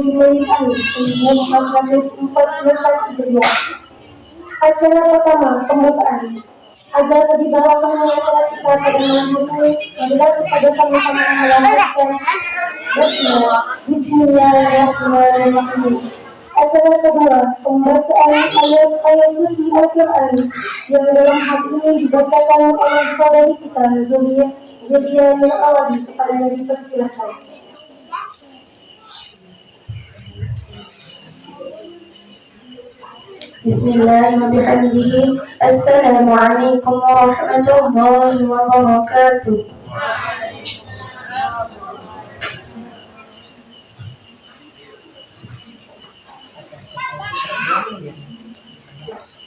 dimulai 1442. Acara pertama, pembukaan. Agar lebih dalam mengenai adalah kepada. Acara kedua, pembacaan ayat-ayat suci Al-Quran yang dalam hal ini dibacakan oleh saudari kita, Zulia Zulia Awadi kepada Nabi Persilahkan. بسم الله وبحمده. السلام عليكم ورحمة الله وبركاته.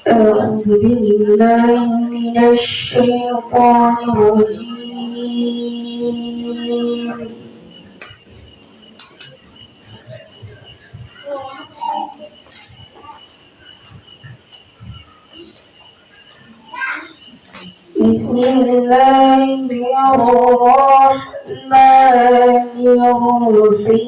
أعوذ بالله من الشيطان الرجيم. بسم الله الرحمن الرحيم.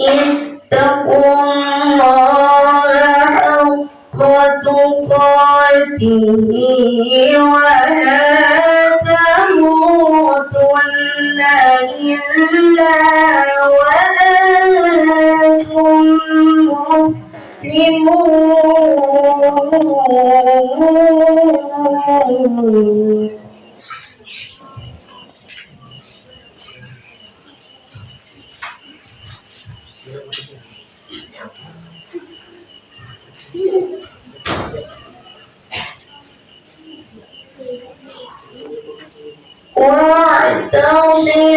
اتقوا الله حق تقاته ولا تموتن إلا وأنتم مسلمون. longe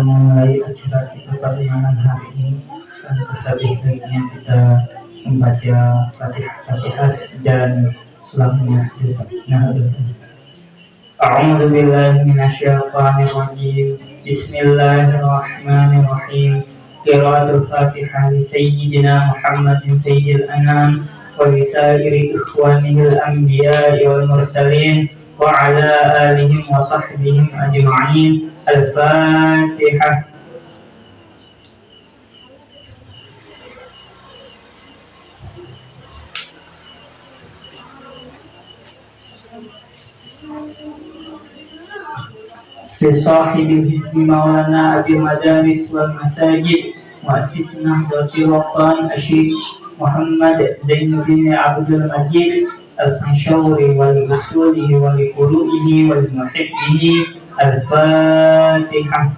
kita memulai acara kita pada malam hari ini, kita baiknya kita membaca Fatihah dan selamanya Nah, أعوذ بالله من الشيطان الرجيم بسم الله الرحمن الرحيم قراءة الفاتحة لسيدنا محمد سيد الأنام ولسائر إخوانه الأنبياء والمرسلين وعلى آلهم وصحبهم أجمعين. الفاتحة. لصاحب الحزب مولانا أبي المدارس والمساجد مؤسس نهضة الوطن الشيخ محمد زين الدين عبد المجيد. الفنشوري ولأصوله ولفروعه ولمحبه الفاتحة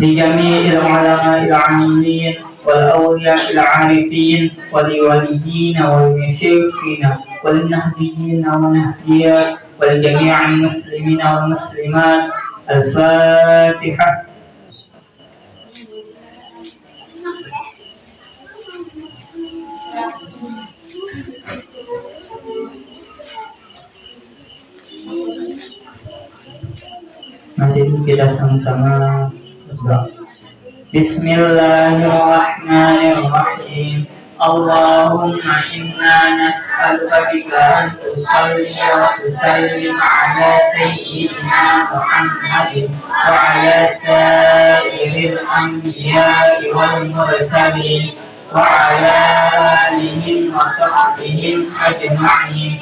لجميع العلماء العاملين والأولياء العارفين ولوليين والمشايخين والنهديين والنهديات ولجميع المسلمين والمسلمات الفاتحة Nanti kita sama-sama berdoa. Bismillahirrahmanirrahim. Allahumma inna nas'aluka bika an tusalli wa tusallim ala sayyidina Muhammadin wa ala sairil anbiya'i wal mursalin wa ala alihim wa sahbihim ajma'in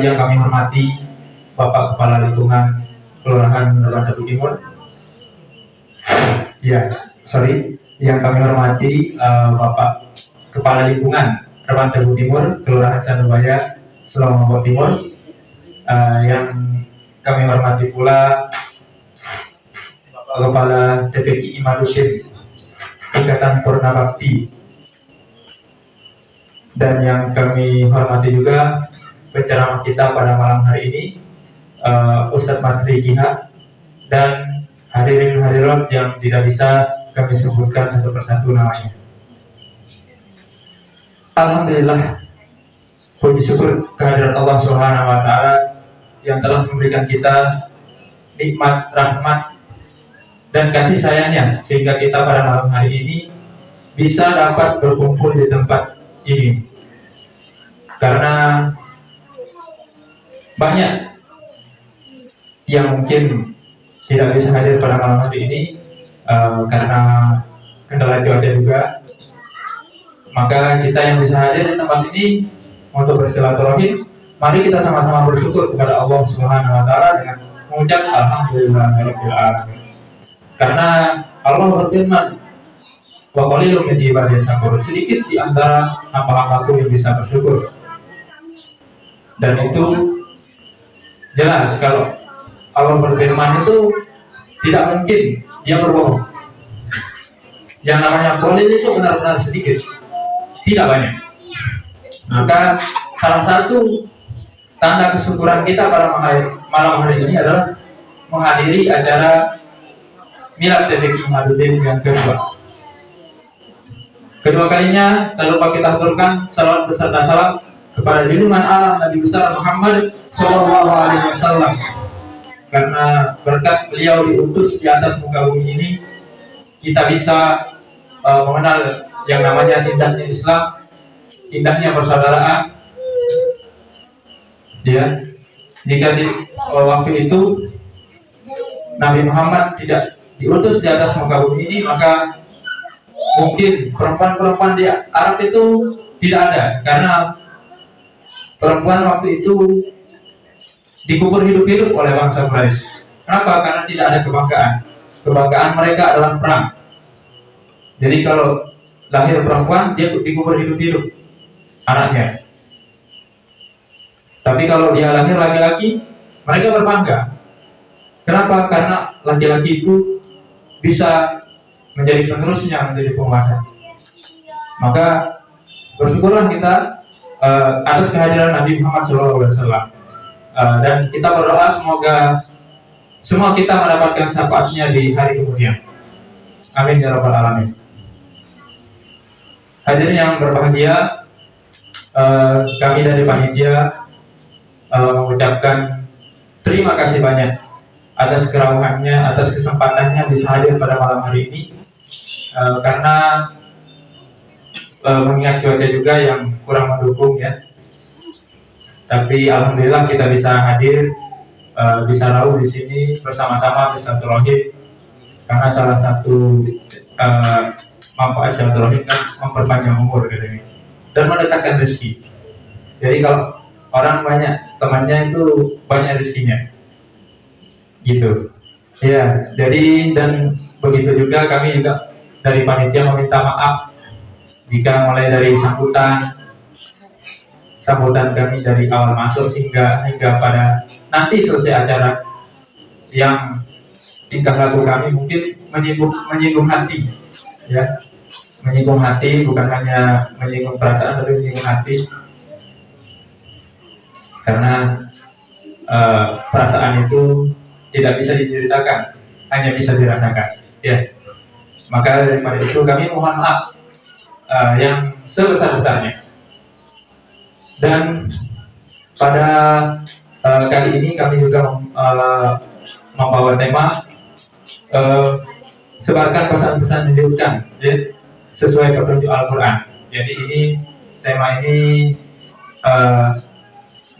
Yang kami hormati Bapak Kepala Lingkungan Kelurahan Dabu Timur. Ya, sorry. Yang kami hormati uh, Bapak Kepala Lingkungan Kelurahan Dabu Timur, Kelurahan Sandubaya, Selangor Timur. Uh, yang kami hormati pula Bapak Kepala DPKI Imadusin Ikatan Purna Bakti dan yang kami hormati juga penceramah kita pada malam hari ini uh, Ustadz Masri Kiha dan hadirin hadirat yang tidak bisa kami sebutkan satu persatu namanya. Alhamdulillah puji syukur kehadiran Allah Subhanahu wa taala yang telah memberikan kita nikmat rahmat dan kasih sayangnya sehingga kita pada malam hari ini bisa dapat berkumpul di tempat ini. Karena banyak yang mungkin tidak bisa hadir pada malam hari ini uh, karena kendala cuaca juga maka kita yang bisa hadir di tempat ini untuk bersilaturahim. Mari kita sama-sama bersyukur kepada Allah Subhanahu wa taala dengan mengucap alhamdulillahirabbil alamin. Karena Allah berfirman wa qalilun min ibadiy sedikit di antara hamba-hambaku yang bisa bersyukur. Dan itu jelas kalau Allah berfirman itu tidak mungkin dia berbohong. Yang namanya boleh itu benar-benar sedikit tidak banyak. Maka salah satu tanda kesyukuran kita pada malam hari ini adalah menghadiri acara Milad Detik Imaduddin yang kedua. Kedua kalinya tak lupa kita aturkan salam beserta salam kepada junjungan Allah Nabi besar Muhammad Shallallahu Alaihi Wasallam. Karena berkat beliau diutus di atas muka bumi ini kita bisa uh, mengenal yang namanya indahnya Islam indahnya persaudaraan ya jika di waktu itu Nabi Muhammad tidak diutus di atas muka bumi ini maka mungkin perempuan-perempuan di Arab itu tidak ada karena perempuan waktu itu dikubur hidup-hidup oleh bangsa Quraisy. Kenapa? Karena tidak ada kebanggaan. Kebanggaan mereka adalah perang. Jadi kalau lahir perempuan, dia dikubur hidup-hidup anaknya. Tapi kalau dia lahir laki-laki, mereka berbangga. Kenapa? Karena laki-laki itu bisa menjadi penerusnya, menjadi penguasa. Maka bersyukurlah kita uh, atas kehadiran Nabi Muhammad SAW uh, eh, dan kita berdoa semoga semua kita mendapatkan syafaatnya di hari kemudian. Amin ya rabbal alamin. Hadirin yang berbahagia, uh, kami dari panitia uh, mengucapkan terima kasih banyak atas kerawahannya, atas kesempatannya bisa hadir pada malam hari ini. Uh, karena uh, mengingat cuaca juga yang kurang mendukung ya. Tapi alhamdulillah kita bisa hadir, uh, bisa tahu di sini bersama-sama bisa terlohir karena salah satu uh, manfaat silaturahim kan memperpanjang umur gitu dan mendekatkan rezeki. Jadi kalau orang banyak temannya itu banyak rezekinya, gitu. Ya, jadi dan begitu juga kami juga dari panitia meminta maaf. Jika mulai dari sambutan sambutan kami dari awal masuk hingga hingga pada nanti selesai acara yang tingkah laku kami mungkin menyinggung menyinggung hati. Ya menyinggung hati bukan hanya menyinggung perasaan tapi menyinggung hati. Karena uh, perasaan itu tidak bisa diceritakan hanya bisa dirasakan ya. Maka daripada itu kami mohon maaf uh, yang sebesar-besarnya. Dan pada uh, kali ini kami juga uh, membawa tema uh, sebarkan pesan-pesan menunjukkan ya, sesuai petunjuk Al-Quran. Jadi ini tema ini uh,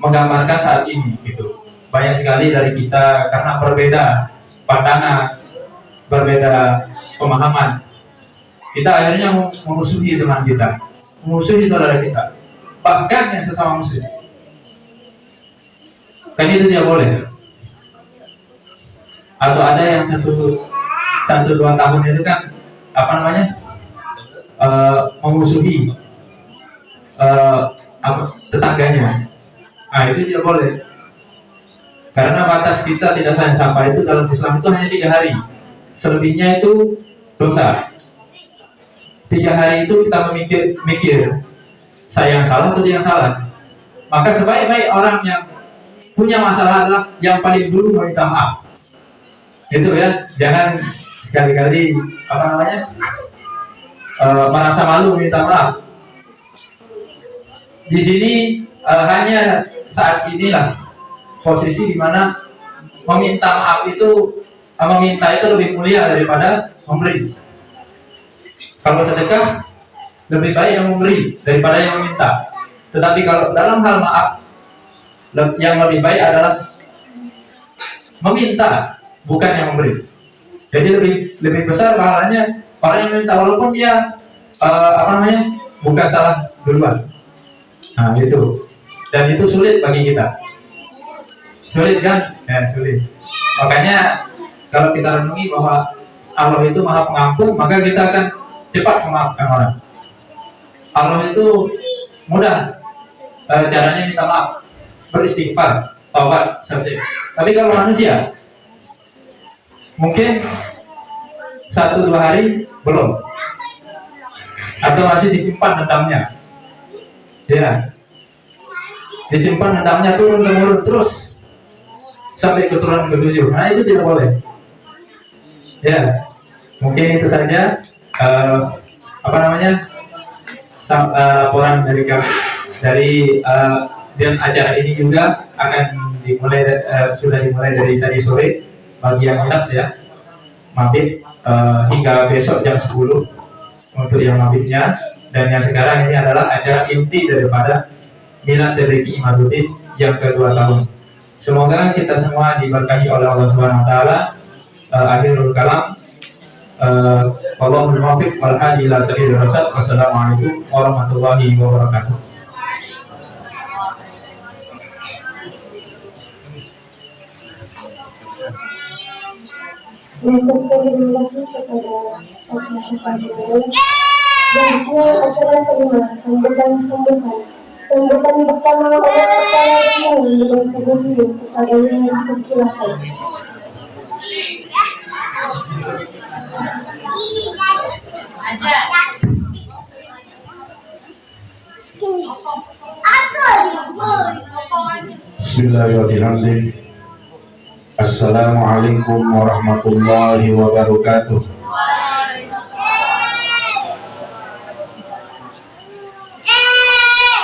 menggambarkan saat ini gitu. Banyak sekali dari kita karena berbeda pandangan, berbeda pemahaman, kita akhirnya memusuhi teman kita, memusuhi saudara kita, bahkan yang sesama muslim. Kan itu tidak boleh. Atau ada yang satu satu dua tahun itu kan apa namanya uh, tetangganya. Nah itu tidak boleh. Karena batas kita tidak sayang sampah itu dalam Islam itu hanya tiga hari. Selebihnya itu dosa tiga hari itu kita memikir mikir saya yang salah atau yang salah maka sebaik-baik orang yang punya masalah adalah yang paling dulu meminta maaf itu ya jangan sekali-kali apa namanya e, merasa malu minta maaf. Di sini e, hanya saat inilah posisi di mana meminta maaf itu e, meminta itu lebih mulia daripada memberi. Kalau sedekah lebih baik yang memberi daripada yang meminta. Tetapi kalau dalam hal maaf yang lebih baik adalah meminta bukan yang memberi. Jadi lebih lebih besar pahalanya orang yang minta walaupun dia uh, apa namanya bukan salah duluan. Nah itu dan itu sulit bagi kita. Sulit kan? Ya sulit. Makanya kalau kita renungi bahwa Allah itu maha pengampun maka kita akan cepat memaafkan orang. Allah itu mudah e, caranya minta maaf beristighfar, taubat, selesai. Tapi kalau manusia, mungkin satu dua hari belum, atau masih disimpan dendamnya, ya, disimpan dendamnya turun temurun terus sampai keturunan ketujuh. Nah itu tidak boleh. Ya, mungkin itu saja uh, apa namanya uh, laporan dari kami. Dari uh, dan acara ini juga akan dimulai uh, sudah dimulai dari tadi sore bagi yang minat ya mabit uh, hingga besok jam 10 untuk yang mabitnya dan yang sekarang ini adalah acara inti daripada Milad dari Imaduddin yang kedua tahun. Semoga kita semua diberkahi oleh Allah Subhanahu wa taala. Uh, akhirul kalam uh, Allahumma muwaffiq wal hadi ila. Wassalamualaikum warahmatullahi wabarakatuh. Untuk koordinasi kepada acara kepada yang dipersilakan. Bismillahirrahmanirrahim. Assalamualaikum warahmatullahi wabarakatuh.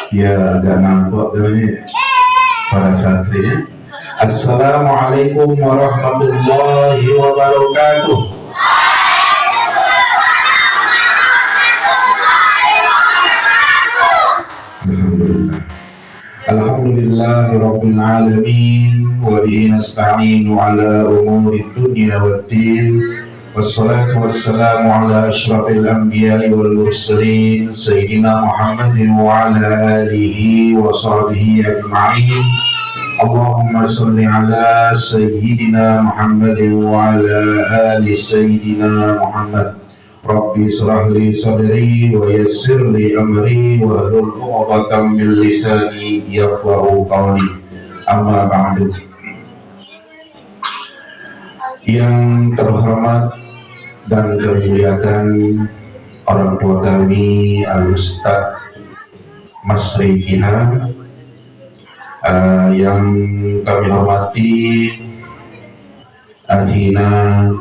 Ya agak nampak ini para santri. Assalamualaikum warahmatullahi wabarakatuh. Alhamdulillah Rabbil Alamin Wa bihi nasta'inu ala umuri dunia wa din Wassalatu wassalamu ala ashrafil anbiya wal mursalin Sayyidina Muhammadin wa ala alihi wa sahbihi ajma'in Allahumma salli ala Sayyidina Muhammadin Rabbi israh li sadri wa yassir li amri wa hlul 'uqdatam min lisani yafqahu qawli. Amma ba'du. Yang terhormat dan termuliakan orang tua kami Al-Ustaz Mas Rikina uh, yang kami hormati Ahina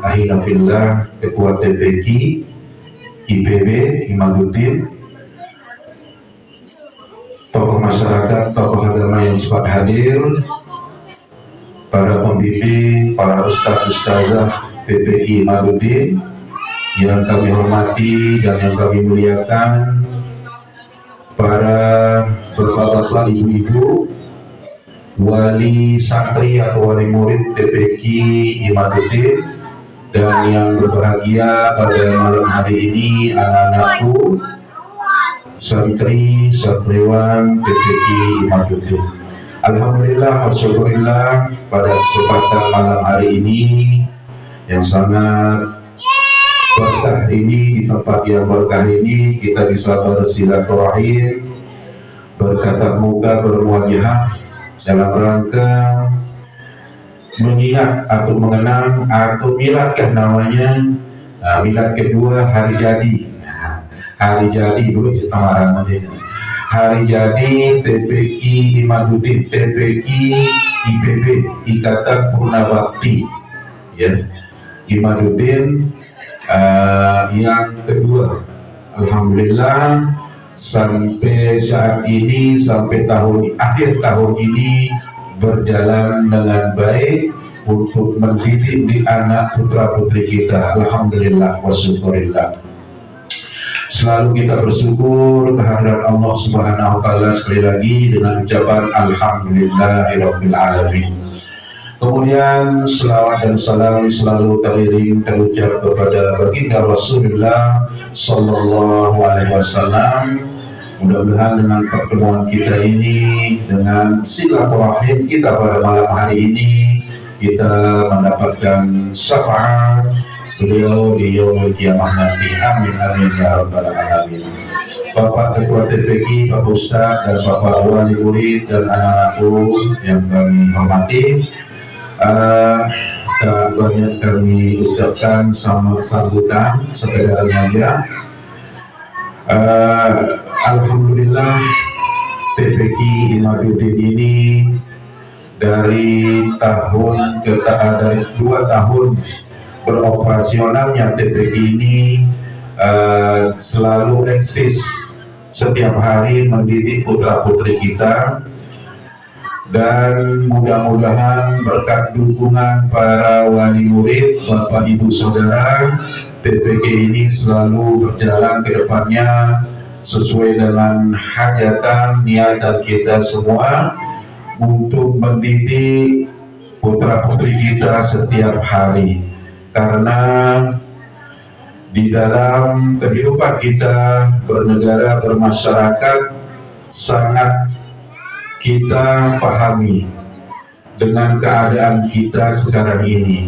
Ahina Fillah Ketua TPQ IPB Imaduddin tokoh masyarakat, tokoh agama yang sempat hadir. Para pembimbing, para ustaz ustazah TPI Imaduddin yang kami hormati dan yang kami muliakan. Para bapak-bapak, ibu-ibu wali santri atau wali murid TPQ Imaduddin dan yang berbahagia pada malam hari ini anak-anakku santri santriwan PPI Imaduddin Alhamdulillah Alhamdulillah pada kesempatan malam hari ini yang sangat berkah ini di tempat yang berkah ini kita bisa bersilaturahim berkata muka bermuajah dalam rangka mengingat atau mengenang atau miladkah namanya uh, milad kedua hari jadi. Hari jadi dulu samaran hari jadi TPQ Imaduddin TPQ IPB Ikatan Purnabakti ya Imaduddin uh, yang kedua. Alhamdulillah sampai saat ini sampai tahun akhir tahun ini berjalan dengan baik untuk mendidik di anak putra putri kita Alhamdulillah wa syukurillah selalu kita bersyukur kehadiran Allah Subhanahu wa taala sekali lagi dengan ucapan alhamdulillahirabbil alamin. Kemudian selawat dan salam selalu teriring terucap kepada baginda Rasulullah sallallahu alaihi wasallam. Mudah-mudahan dengan pertemuan kita ini dengan silaturahim kita pada malam hari ini kita mendapatkan syafaat beliau di yaumul kiamah nanti amin amin ya rabbal alamin Bapak Ketua TPK, Bapak Ustaz dan Bapak Wali Murid dan anak-anakku yang kami hormati uh, banyak kami ucapkan selamat sambutan sekedarnya ya uh, Alhamdulillah TPK Imaduddin ini dari tahun ke dari dua tahun beroperasionalnya TPI ini uh, selalu eksis setiap hari mendidik putra-putri kita dan mudah-mudahan berkat dukungan para wali murid, bapak ibu saudara, TPK ini selalu berjalan ke depannya sesuai dengan hajatan niatan kita semua untuk mendidik putra-putri kita setiap hari. Karena di dalam kehidupan kita bernegara bermasyarakat sangat kita pahami dengan keadaan kita sekarang ini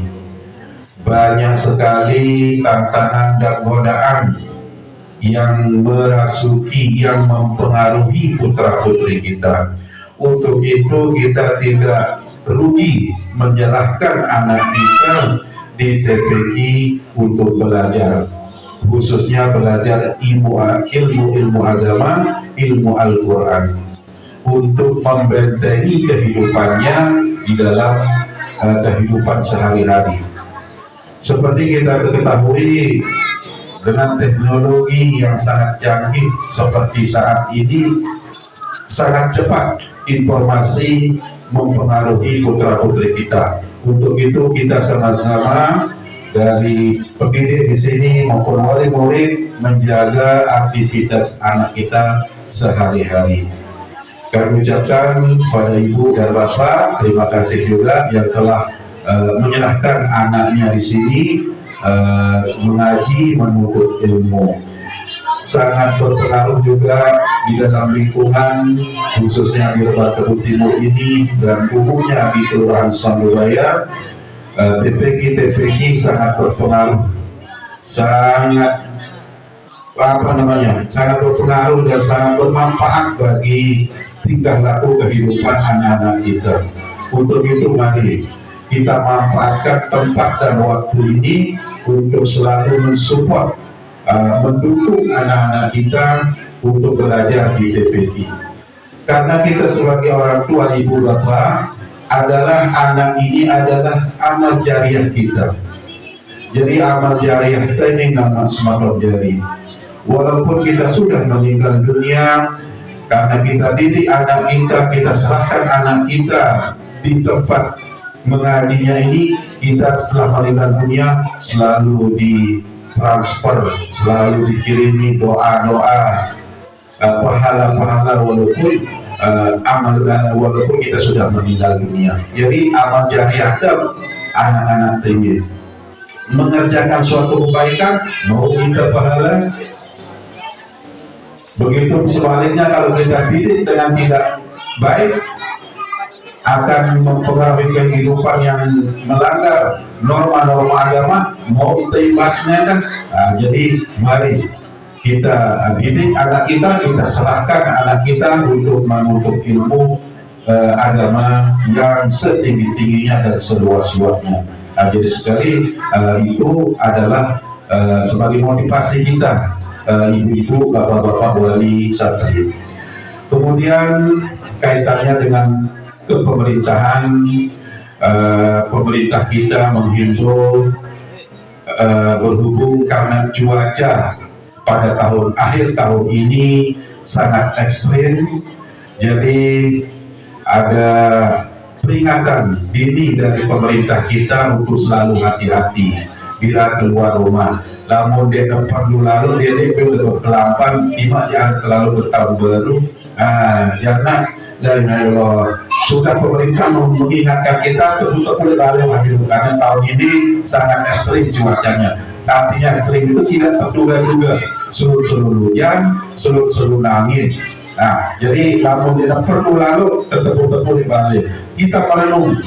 banyak sekali tantangan dan godaan yang merasuki yang mempengaruhi putra putri kita. Untuk itu kita tidak rugi menyerahkan anak kita di TPQ untuk belajar khususnya belajar ilmu ilmu ilmu agama ilmu Al-Quran untuk membentengi kehidupannya di dalam uh, kehidupan sehari-hari seperti kita ketahui dengan teknologi yang sangat canggih seperti saat ini sangat cepat informasi mempengaruhi putra-putri kita untuk itu kita sama-sama dari pendidik di sini maupun wali murid menjaga aktivitas anak kita sehari-hari. Kami ucapkan pada ibu dan bapak terima kasih juga yang telah uh, menyerahkan anaknya di sini uh, mengaji menuntut ilmu. Sangat berpengaruh juga di dalam lingkungan khususnya di Lebak Kebun Timur ini dan umumnya di Kelurahan Sambubaya uh, eh, TPK sangat berpengaruh. Sangat apa namanya sangat berpengaruh dan sangat bermanfaat bagi tingkah laku kehidupan anak-anak kita untuk itu mari kita manfaatkan tempat dan waktu ini untuk selalu mensupport uh, mendukung anak-anak kita untuk belajar di TPT. Karena kita sebagai orang tua ibu bapak adalah anak ini adalah amal jariah kita. Jadi amal jariah kita ini nama semalam jari. Walaupun kita sudah meninggal dunia, karena kita didik anak kita, kita serahkan anak kita di tempat mengajinya ini, kita setelah meninggal dunia selalu di transfer selalu dikirimi doa-doa uh, pahala-pahala walaupun uh, amal walaupun kita sudah meninggal dunia. Jadi amal jariah anak-anak tinggi mengerjakan suatu kebaikan mau minta pahala begitu sebaliknya kalau kita didik dengan tidak baik akan mempengaruhi kehidupan yang melanggar norma-norma agama mau itu imbasnya kan? Nah, jadi mari kita didik anak kita kita serahkan anak kita untuk menuntut ilmu uh, agama yang setinggi-tingginya dan seluas-luasnya. Nah, jadi sekali uh, itu adalah uh, sebagai motivasi kita ibu-ibu, uh, bapak-bapak wali santri Kemudian kaitannya dengan kepemerintahan, uh, pemerintah kita menghimbau uh, berhubung karena cuaca pada tahun akhir tahun ini sangat ekstrim, jadi ada peringatan dini dari pemerintah kita untuk selalu hati-hati bila keluar rumah. Namun dia perlu lalu dia dia perlu kelampan, lima yang terlalu bertahun baru. Ah, jangan dan Allah sudah pemerintah mengingatkan kita untuk boleh balik lagi karena tahun ini sangat ekstrim cuacanya. Tapi yang ekstrim itu tidak terduga-duga seluruh-seluruh hujan seluruh-seluruh angin nah jadi namun tidak perlu lalu tetap boleh balik kita merenung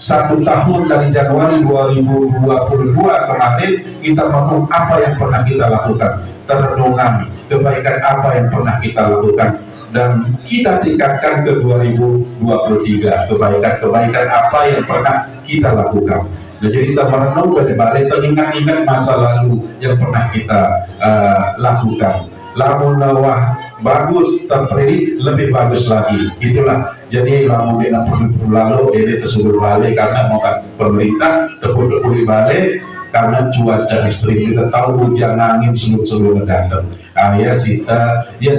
satu tahun dari Januari 2022 kemarin kita merenung apa yang pernah kita lakukan. Terenungan kebaikan apa yang pernah kita lakukan. Dan kita tingkatkan ke 2023 kebaikan-kebaikan apa yang pernah kita lakukan. Nah, jadi kita merenung balik-balik teringat-ingat masa lalu yang pernah kita uh, lakukan. Lamun wah bagus terprediksi lebih bagus lagi. Itulah jadi lamun dia perlu lalu ini tersebut balik karena mau pemerintah tepuk-tepuk balik karena cuaca ekstrim. Kita tahu hujan angin seluruh-seluruh datang. Ah, ya kita ya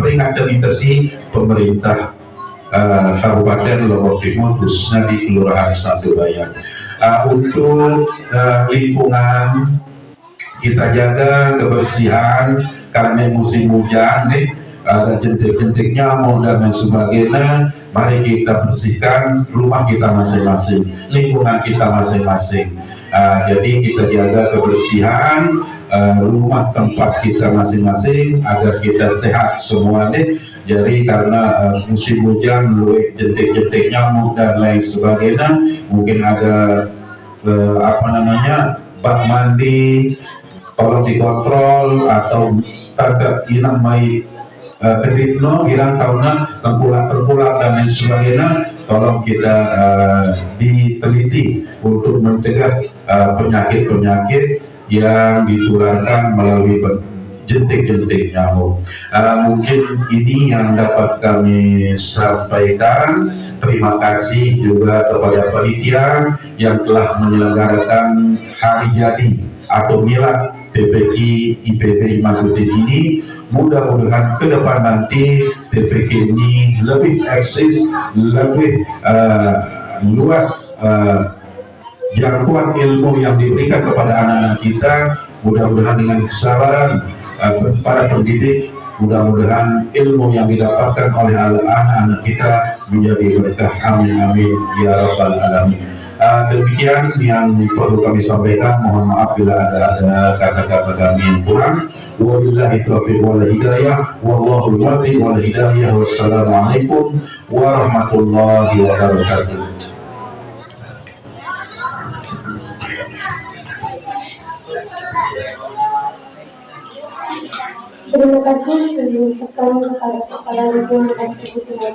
peringatan itu sih pemerintah uh, Kabupaten Lombok Timur khususnya di Kelurahan Satu Bayan uh, untuk uh, lingkungan kita jaga kebersihan karena musim hujan nih ada jentik-jentik nyamuk dan lain sebagainya mari kita bersihkan rumah kita masing-masing lingkungan kita masing-masing. Uh, jadi kita jaga kebersihan uh, rumah tempat kita masing-masing agar kita sehat semuanya. Jadi karena uh, musim hujan luwih jentik-jentik nyamuk dan lain sebagainya mungkin ada uh, apa namanya bak mandi tolong dikontrol atau tak inang mai uh, kedipno hilang tahunnya terpulang-terpulang dan lain sebagainya tolong kita uh, diteliti untuk mencegah eh, penyakit-penyakit uh, yang ditularkan melalui jentik-jentik nyamuk. Uh, mungkin ini yang dapat kami sampaikan. Terima kasih juga kepada panitia yang telah menyelenggarakan hari jadi atau milad PPI IPB Imanuddin ini mudah-mudahan ke depan nanti TPK ini lebih eksis, lebih uh, luas uh, jangkauan ilmu yang diberikan kepada anak-anak kita mudah-mudahan dengan kesabaran uh, para pendidik mudah-mudahan ilmu yang didapatkan oleh anak-anak kita menjadi berkah. Amin amin. Ya rabbal alamin Uh, demikian yang perlu kami sampaikan. Mohon maaf bila ada kata-kata kami yang kurang. Wabillahi taufiq wal hidayah. Wallahu muwaffiq wal hidayah. Wassalamualaikum warahmatullahi wabarakatuh. Terima kasih sebelum kepada Kepala Region dan Kebutuhan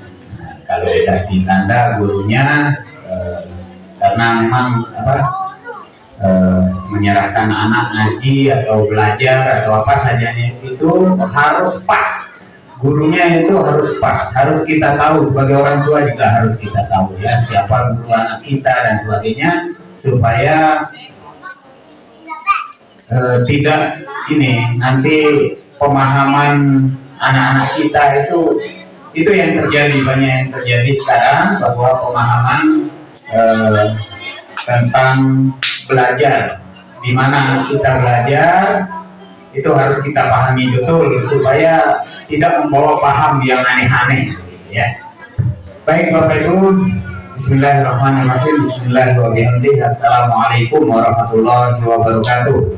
kalau udah ditanda gurunya eh, karena memang apa eh, menyerahkan anak ngaji atau belajar atau apa saja itu harus pas. Gurunya itu harus pas. Harus kita tahu sebagai orang tua juga harus kita tahu ya siapa guru anak kita dan sebagainya supaya eh, tidak ini nanti pemahaman anak-anak kita itu itu yang terjadi banyak yang terjadi sekarang bahwa pemahaman eh, tentang belajar. Di mana kita belajar itu harus kita pahami betul supaya tidak membawa paham yang aneh-aneh ya. Baik bapak ibu Bismillahirrahmanirrahim. Bismillahirrahmanirrahim. Assalamualaikum warahmatullahi wabarakatuh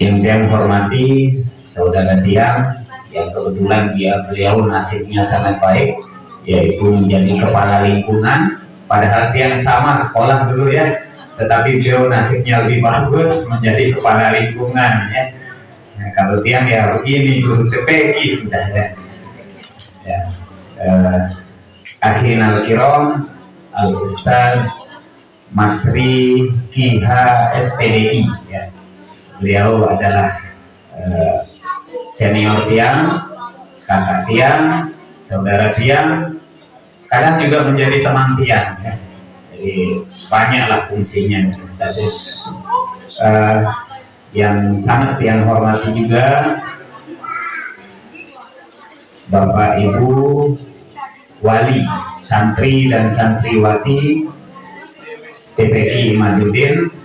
yang saya hormati saudara Tiang yang kebetulan dia beliau nasibnya sangat baik yaitu menjadi kepala lingkungan. Padahal Tiang sama sekolah dulu ya tetapi beliau nasibnya lebih bagus menjadi kepala lingkungan ya. Nah, kalau Tiang ya begini guru TPK sudah ya, ya eh, akhin al-kiram al-ustaz Masri Kiha SPDI ya. Beliau adalah uh, senior tiang kakak tiang saudara tiang kadang juga menjadi teman tiang ya. jadi banyaklah fungsinya Ustaz uh, yang sangat tiang hormati juga Bapak Ibu wali, santri dan santriwati TPI Madudin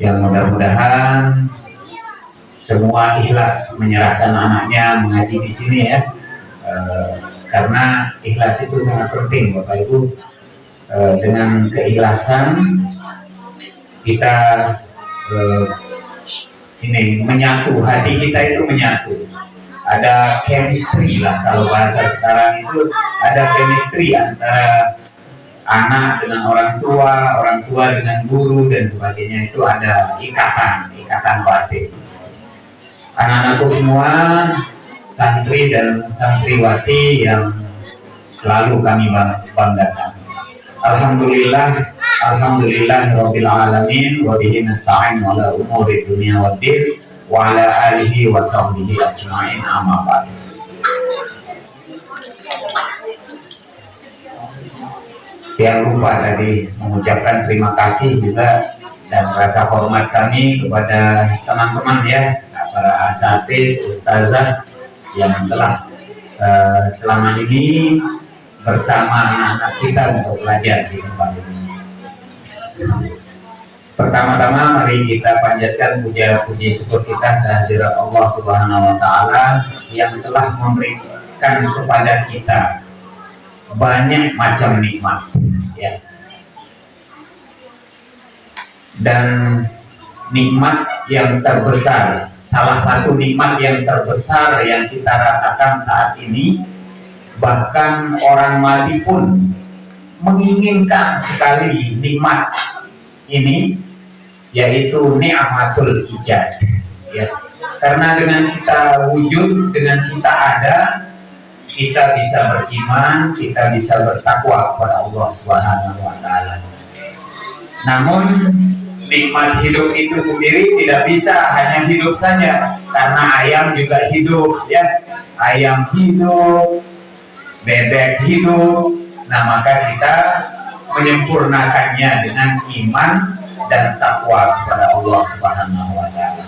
yang mudah-mudahan semua ikhlas menyerahkan anaknya mengaji di sini ya. E, karena ikhlas itu sangat penting Bapak Ibu. E, dengan keikhlasan kita e, ini menyatu. Hati kita itu menyatu. Ada chemistry lah kalau bahasa sekarang itu ada chemistry antara anak dengan orang tua, orang tua dengan guru dan sebagainya itu ada ikatan, ikatan batin. Anak-anakku semua santri dan santriwati yang selalu kami banggakan. Alhamdulillah, Alhamdulillah Rabbil Alamin wa bihi nasta'in ala umuri dunia wa din wa ala alihi wa sahbihi ajma'in amma. Yang lupa tadi mengucapkan terima kasih juga dan rasa hormat kami kepada teman-teman ya para asatis, ustazah yang telah uh, selama ini bersama anak-anak kita untuk belajar di tempat ini. Pertama-tama mari kita panjatkan puja puji syukur kita kehadirat Allah Subhanahu wa taala yang telah memberikan kepada kita banyak macam nikmat. Ya. Dan nikmat yang terbesar, salah satu nikmat yang terbesar yang kita rasakan saat ini bahkan orang mati pun menginginkan sekali nikmat ini yaitu ni'matul ijad. Ya. Karena dengan kita wujud dengan kita ada kita bisa beriman kita bisa bertakwa kepada Allah Subhanahu wa taala. Namun nikmat hidup itu sendiri tidak bisa hanya hidup saja karena ayam juga hidup ya. Ayam hidup bebek hidup. Nah maka kita menyempurnakannya dengan iman dan takwa kepada Allah Subhanahu wa taala.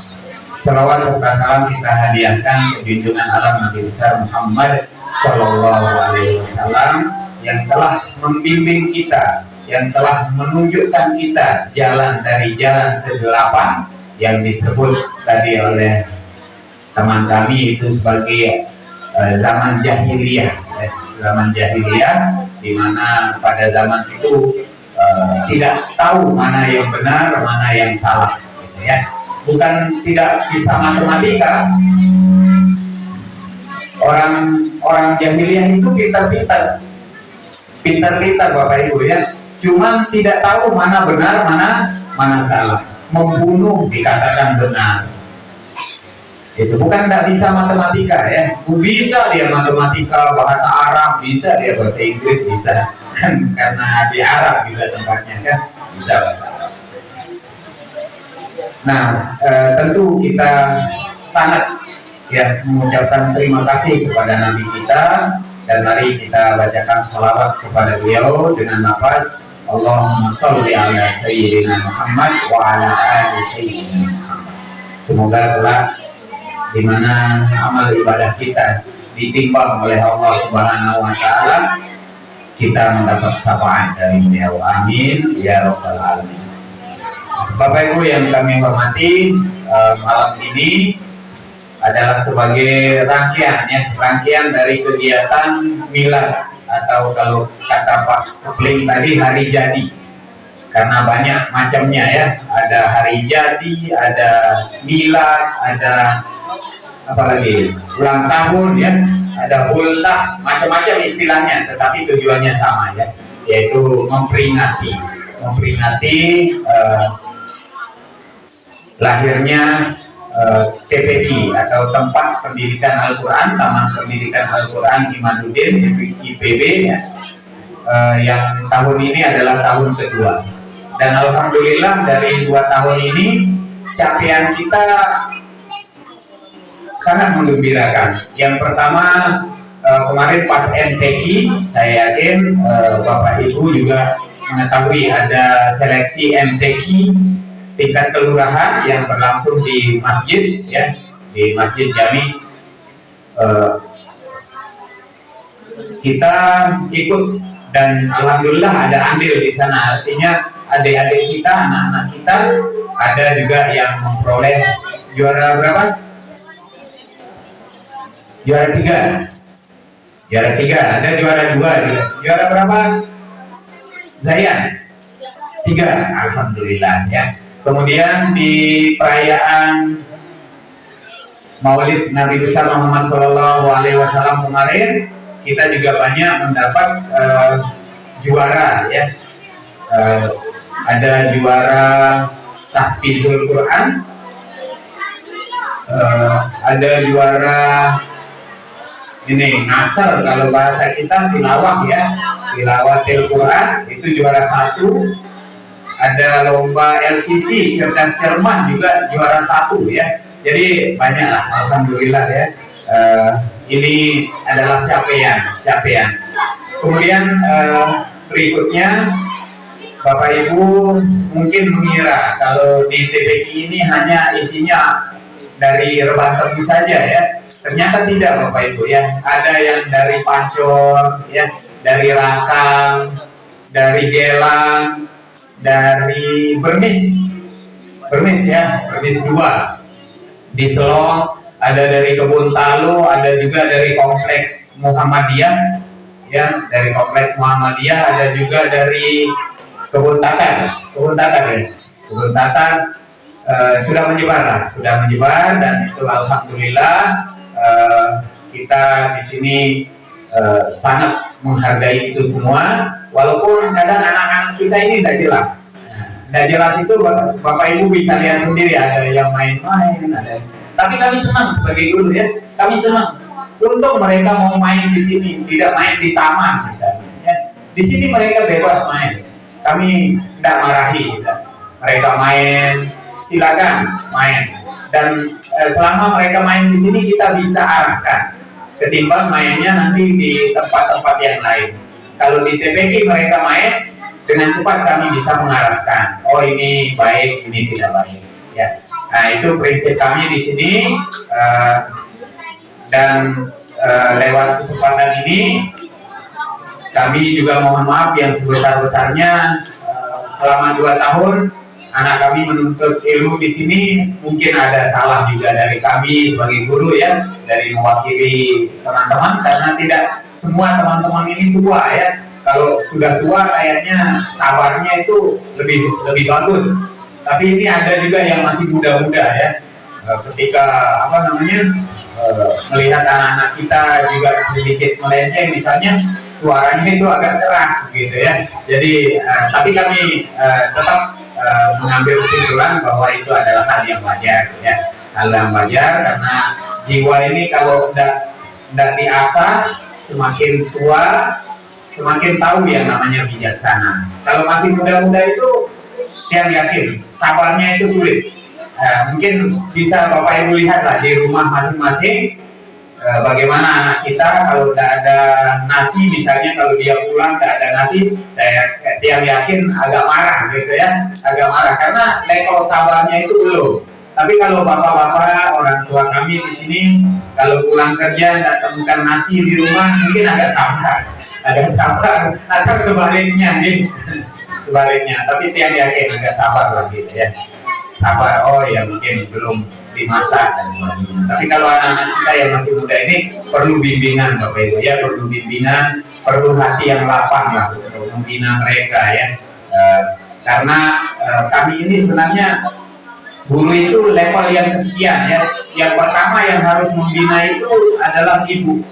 Salawat serta salam kita hadiahkan ke junjungan alam Nabi besar Muhammad Shallallahu alaihi wasallam yang telah membimbing kita, yang telah menunjukkan kita jalan dari jalan kegelapan yang disebut tadi oleh teman kami itu sebagai uh, zaman jahiliyah, ya, zaman jahiliyah di mana pada zaman itu uh, tidak tahu mana yang benar, mana yang salah, gitu ya. Bukan tidak bisa matematika. Orang orang jahiliyah itu pintar-pintar, pintar-pintar bapak ibu ya. Cuma tidak tahu mana benar, mana mana salah. Membunuh dikatakan benar, itu bukan tidak bisa matematika ya. Bisa dia matematika bahasa Arab bisa dia bahasa Inggris bisa. Karena di Arab juga tempatnya kan bisa bahasa Arab. Nah e, tentu kita sangat ya mengucapkan terima kasih kepada Nabi kita dan mari kita bacakan salawat kepada beliau dengan nafas. Allahumma salli ala Sayyidina Muhammad wa ala ali Sayyidina Muhammad. Semoga telah di mana amal ibadah kita ditimbang oleh Allah Subhanahu wa taala kita mendapat syafaat dari beliau. Amin. Ya rabbal alamin. Bapak Ibu yang kami hormati eh, malam ini adalah sebagai rangkaian ya rangkaian dari kegiatan milad atau kalau kata Pak Kepling tadi hari jadi. Karena banyak macamnya ya. Ada hari jadi ada milad ada apa lagi? Ulang tahun ya. Ada ultah macam-macam istilahnya tetapi tujuannya sama ya. Yaitu memperingati. Memperingati uh, lahirnya eh, atau tempat pendidikan Al-Quran Taman Pendidikan Al-Quran Imanuddin IPB ya, uh, yang tahun ini adalah tahun kedua. Dan Alhamdulillah dari dua tahun ini capaian kita sangat menggembirakan yang pertama uh, kemarin pas MTQ saya yakin uh, Bapak Ibu juga mengetahui ada seleksi MTQ tingkat kelurahan yang berlangsung di masjid ya di masjid Jami uh, kita ikut dan alhamdulillah ada andil di sana. Artinya adik-adik kita anak-anak kita ada juga yang memperoleh juara berapa? Juara tiga. Juara tiga ada juara dua juara berapa? Zayan? Tiga. Alhamdulillah ya kemudian di perayaan Maulid Nabi besar Muhammad Shallallahu Alaihi Wasallam kemarin kita juga banyak mendapat uh, juara ya. Uh, ada juara tahfizul Quran uh, ada juara ini nasar kalau bahasa kita tilawah ya. Tilawatil Quran itu juara satu ada lomba LCC cerdas cermat juga juara satu ya. Jadi banyak lah alhamdulillah ya. Uh, ini adalah capaian capaian. Kemudian uh, berikutnya Bapak Ibu mungkin mengira kalau di TPI ini hanya isinya dari rebah tebu saja ya. Ternyata tidak Bapak Ibu ya. Ada yang dari Pancor ya dari Rakang dari Gelang dari Bermis. Bermis ya Bermis 2 di Selong ada dari Kebun Talu ada juga dari Kompleks Muhammadiyah ya dari Kompleks Muhammadiyah ada juga dari Kebun Tatan Kebun Tatan ya? Kebun Tatan uh, sudah menyebar lah sudah menyebar dan itu Alhamdulillah uh, kita di sini uh, sangat menghargai itu semua walaupun kadang anak-anak kita ini tidak jelas. Tidak jelas itu bapak ibu bisa lihat sendiri ada yang main-main ada tapi kami senang sebagai guru ya kami senang. Untuk mereka mau main di sini tidak main di taman misalnya ya. di sini mereka bebas main. Kami tidak marahi ya. mereka main silakan main. Dan eh, selama mereka main di sini kita bisa arahkan. Ketimbang mainnya nanti di tempat-tempat yang lain kalau di TPK mereka main dengan cepat kami bisa mengarahkan. Oh ini baik ini tidak baik. Ya. Nah itu prinsip kami di sini uh, dan uh, lewat kesempatan ini kami juga mohon maaf yang sebesar-besarnya uh, selama dua tahun anak kami menuntut ilmu di sini mungkin ada salah juga dari kami sebagai guru ya dari mewakili teman-teman karena tidak semua teman-teman ini tua ya. Kalau sudah tua kayaknya sabarnya itu lebih lebih bagus. Tapi ini ada juga yang masih muda-muda ya. Eh, ketika apa namanya eh, melihat anak-anak kita juga sedikit melenceng misalnya suaranya itu agak keras gitu ya. Jadi uh, tapi kami uh, tetap uh, mengambil kesimpulan bahwa itu adalah hal yang wajar ya. Hal yang wajar karena jiwa ini kalau tidak tidak diasah semakin tua semakin tahu yang namanya bijaksana. Kalau masih muda-muda itu yang yakin sabarnya itu sulit. Uh, mungkin bisa bapak ibu lihat lah di rumah masing-masing Eh, bagaimana anak kita kalau tidak ada nasi misalnya kalau dia pulang tidak ada nasi saya tiang yakin agak marah gitu ya agak marah. Karena level sabarnya itu belum. Tapi kalau bapak-bapak orang tua kami di sini kalau pulang kerja tidak temukan nasi di rumah mungkin agak sabar. Agak sabar. Atau sebaliknya nih. Sebaliknya. Tapi tiang yakin agak sabar lah gitu ya. Sabar. Oh ya mungkin belum dimasak dan sebagainya. Tapi kalau anak-anak kita yang masih muda ini perlu bimbingan Bapak Ibu ya, perlu bimbingan, perlu hati yang lapang lah untuk membina mereka ya. Uh, karena uh, kami ini sebenarnya guru itu level yang kesekian ya. Yang pertama yang harus membina itu adalah ibu.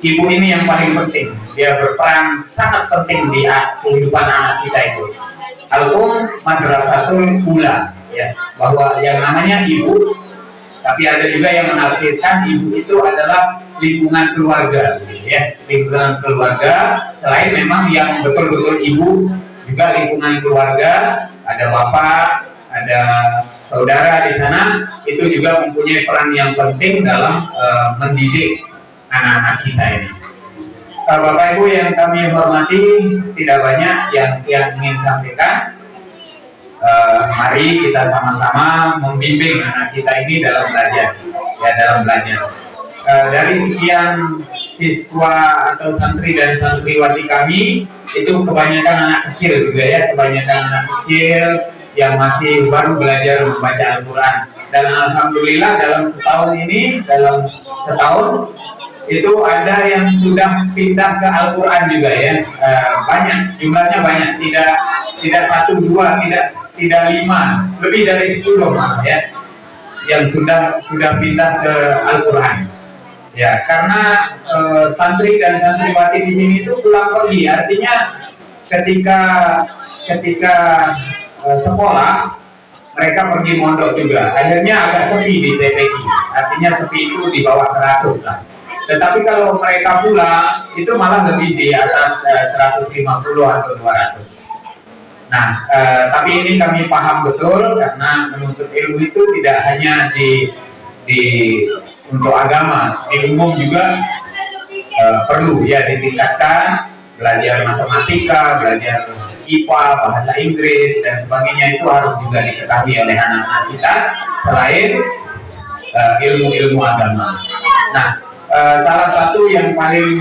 Ibu ini yang paling penting. Dia berperan sangat penting di kehidupan anak kita itu. Al-Um Madrasatul Ula ya bahwa yang namanya ibu tapi ada juga yang menafsirkan ibu itu adalah lingkungan keluarga ya. Lingkungan keluarga selain memang yang betul-betul ibu juga lingkungan keluarga ada bapak ada saudara di sana itu juga mempunyai peran yang penting dalam uh, mendidik anak-anak kita ini. Bapak Ibu yang kami hormati tidak banyak yang yang ingin sampaikan uh, mari kita sama-sama membimbing anak kita ini dalam belajar. Ya dalam belajar. Uh, dari sekian siswa atau santri dan santriwati kami itu kebanyakan anak kecil juga ya kebanyakan anak kecil yang masih baru belajar membaca Al-Quran. Dan Alhamdulillah dalam setahun ini dalam setahun itu ada yang sudah pindah ke Al-Quran juga ya. E, banyak jumlahnya banyak. Tidak tidak satu dua tidak tidak lima. Lebih dari sepuluh malah ya yang sudah sudah pindah ke Al-Quran. Ya karena e, santri dan santriwati di sini itu pulang pergi. Artinya ketika ketika e, sekolah mereka pergi mondok juga. Akhirnya agak sepi di TPQ artinya sepi itu di bawah 100 lah tetapi kalau mereka pulang itu malah lebih di atas uh, 150 atau 200. Nah, uh, tapi ini kami paham betul karena menuntut ilmu itu tidak hanya di di untuk agama, di umum juga uh, perlu ya ditingkatkan belajar matematika, belajar IPA, bahasa Inggris dan sebagainya itu harus juga diketahui oleh anak-anak kita selain ilmu-ilmu uh, agama. Nah, uh, salah satu yang paling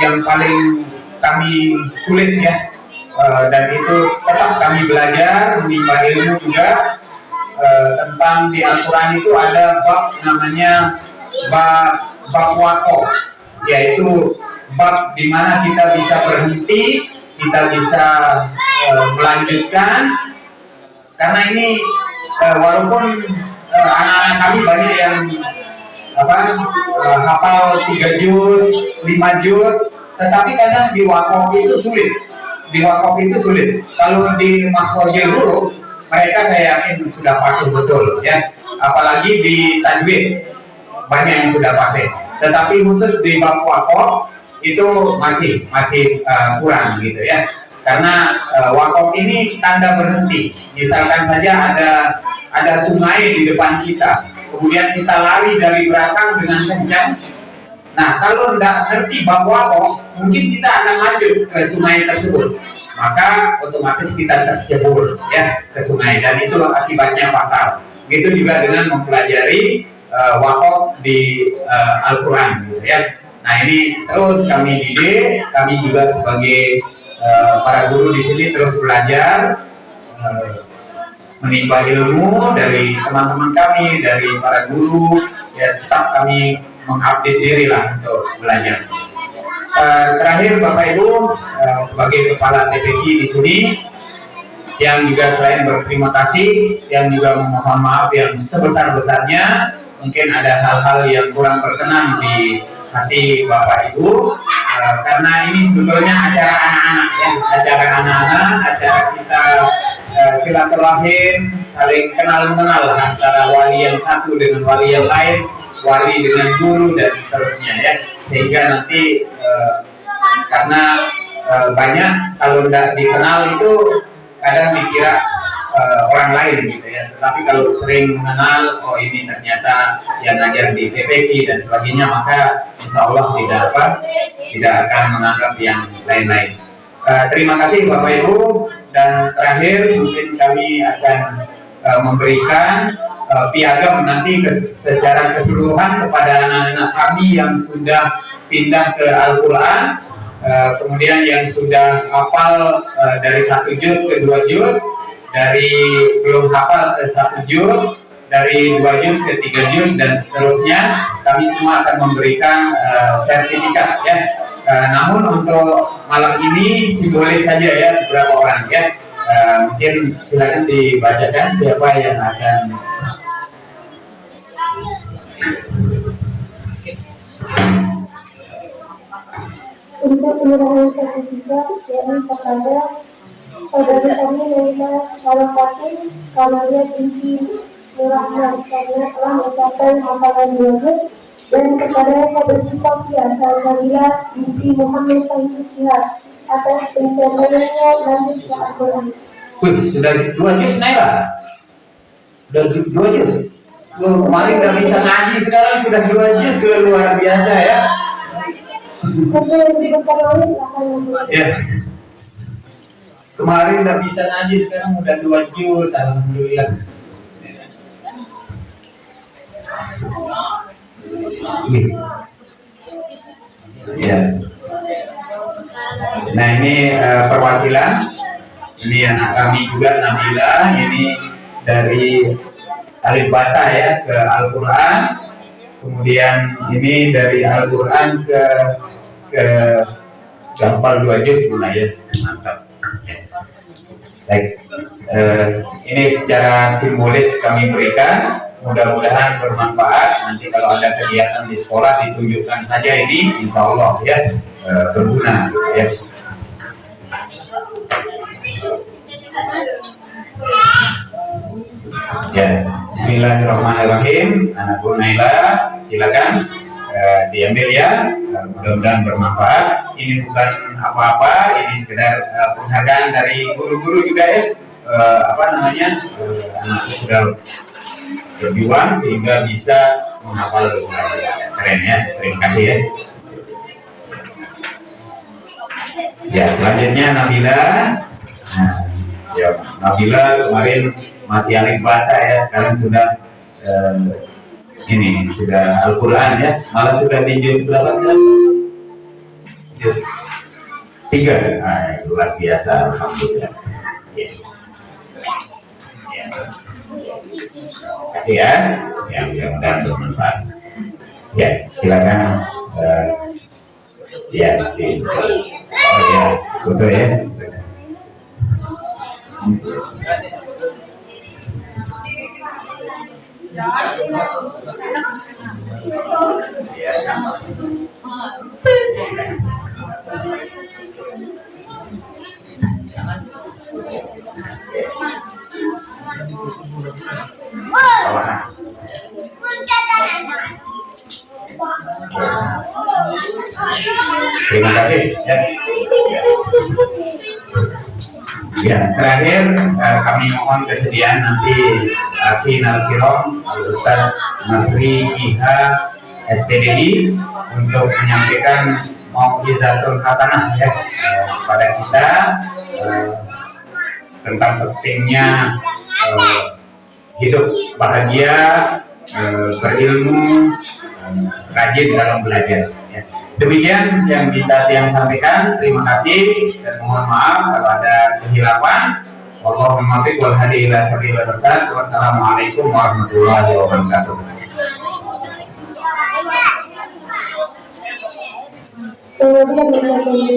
yang paling kami sulit ya. Uh, dan itu tetap kami belajar menimba ilmu juga. Uh, tentang di Al-Quran itu ada bab namanya bab bab wako yaitu bab di mana kita bisa berhenti kita bisa uh, melanjutkan. Karena ini uh, walaupun anak-anak uh, kami banyak yang apa uh, hafal tiga juz, lima juz, tetapi kadang di wakaf itu sulit. Di wakaf itu sulit. Kalau di maswajil dulu, mereka saya yakin sudah pasti betul ya. Apalagi di tajwid banyak yang sudah pasti. Tetapi khusus di bab wakaf itu masih masih uh, kurang gitu ya. Karena uh, wakaf ini tanda berhenti. Misalkan saja ada ada sungai di depan kita, kemudian kita lari dari belakang dengan kencang nah kalau tidak ngerti bab wako mungkin kita akan lanjut ke sungai tersebut maka otomatis kita tercebur ya ke sungai. Dan itu akibatnya fatal. Begitu juga dengan mempelajari uh, wakaf di uh, Al-Quran gitu ya. Nah ini terus kami didik kami juga sebagai uh, para guru di sini terus belajar uh, menimba ilmu dari teman-teman kami, dari para guru, ya tetap kami mengupdate diri lah untuk belajar. Uh, terakhir Bapak Ibu uh, sebagai kepala TPQ di sini yang juga selain berterima kasih, yang juga memohon maaf yang sebesar-besarnya mungkin ada hal-hal yang kurang berkenan di hati Bapak Ibu uh, karena ini sebetulnya acara anak-anak ya acara anak-anak acara kita uh, silaturahim saling kenal mengenal antara wali yang satu dengan wali yang lain wali dengan guru dan seterusnya ya. Sehingga nanti uh, karena uh, banyak kalau tidak dikenal itu kadang dikira uh, orang lain gitu ya. Tetapi kalau sering mengenal oh ini ternyata yang ngajar di TPP dan sebagainya maka insya Allah tidak apa tidak akan menganggap yang lain-lain. Uh, terima kasih Bapak Ibu. Dan terakhir mungkin kami akan uh, memberikan uh, piagam nanti ke, secara keseluruhan kepada anak-anak kami yang sudah pindah ke Al-Quran. Uh, kemudian yang sudah hafal uh, dari satu juz ke dua juz dari belum hafal ke satu juz dari dua juz ke tiga juz dan seterusnya kami semua akan memberikan uh, sertifikat ya Eh, namun untuk malam ini simbolis saja ya beberapa orang ya. Eh, mungkin silakan dibacakan siapa yang akan untuk penyerahan sertifikat yakni kepada saudari kami Naila Salafatin Kamalia binti Nurahman karena telah mencapai hafalan dua dan kepada saudari Sofia Salsabila binti Muhammad Sayyidiyah atas pencapaiannya nanti ke Al-Quran. Wih, sudah dua juz Naila. Sudah du- dua juz. Tuh, kemarin nggak bisa ngaji sekarang sudah dua juz sudah luar biasa ya. Ya. Kemarin nggak bisa ngaji sekarang udah dua juz, alhamdulillah. Ya. Nah ini eh, perwakilan, ini anak kami juga Nabila, ini dari Alif Bata ya ke Al-Quran, kemudian ini dari Al-Quran ke ke gampal dua juz mulai ya mantap. Baik Eh, ini secara simbolis kami berikan. Mudah-mudahan bermanfaat. Nanti kalau ada kegiatan di sekolah ditunjukkan saja ini. Insya Allah ya eh, berguna ya. Ya Bismillahirrahmanirrahim. Anak Bu Naila silakan eh, diambil ya. Eh, mudah-mudahan bermanfaat. Ini bukan apa-apa ini sekedar eh, penghargaan dari guru-guru juga ya. Eh, apa namanya? Eh, anakku sudah berjuang sehingga bisa menghafal keren ya terima kasih ya. Ya selanjutnya Nabila. Nah, ya Nabila kemarin masih alif bata ya sekarang sudah ini sudah Al-Quran ya. Malah sudah di juz berapa sekarang tiga. Nah, luar biasa Alhamdulillah. Ya. Ya. Kasih ya. Ya mudah-mudahan bermanfaat. Ya silakan eh, ya di, oh ya. Foto ya Terima kasih. Ya. Ya, terakhir eh, kami mohon kesediaan nanti Aki Nalkirom, Ustaz Masri Iha SPDI untuk menyampaikan mau'izatul hasanah ya eh, kepada kita eh, tentang pentingnya eh, hidup bahagia, eh, berilmu, eh, rajin dalam belajar. Ya. Demikian yang bisa yang sampaikan. Terima kasih dan mohon maaf kalau ada kehilapan. Wassalamualaikum warahmatullahi wabarakatuh. Kemudian disediakan.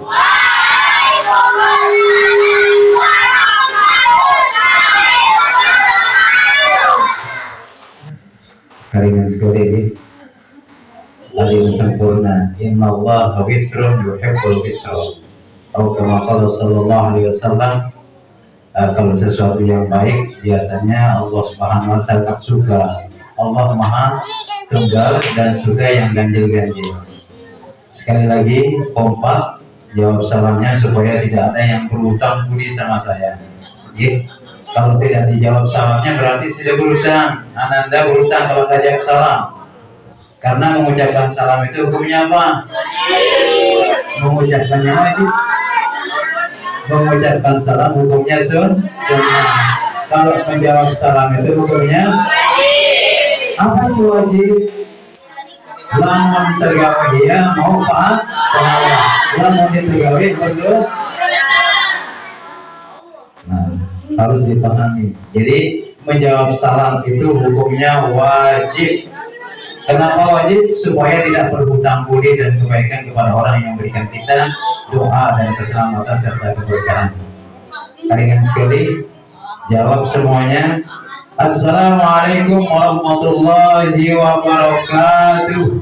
Kalian sekali ini. Lagi sempurna. Inna Allah witrun yuhibbul witra Atau kama qala sallallahu alaihi wasallam eh, Kalau sesuatu yang baik Biasanya Allah subhanahu wa ta'ala suka. Allah maha tunggal dan suka yang ganjil-ganjil. Sekali lagi kompak jawab salamnya supaya tidak ada yang berutang budi sama saya. Ya kalau tidak dijawab salamnya berarti sudah berutang ananda berutang kalau tidak jawab salam karena mengucapkan salam itu hukumnya apa? Mengucapkannya apa mengucapkan salam hukumnya sun kalau menjawab salam itu hukumnya? Apa itu wajib? Lamun tergawe dia mau pak pahala lamun tergawe berdoa nah harus dipahami jadi menjawab salam itu hukumnya wajib Kenapa wajib? Supaya tidak berhutang budi dan kebaikan kepada orang yang memberikan kita doa dan keselamatan serta keberkahan. Kalian sekali jawab semuanya. Assalamualaikum warahmatullahi wabarakatuh.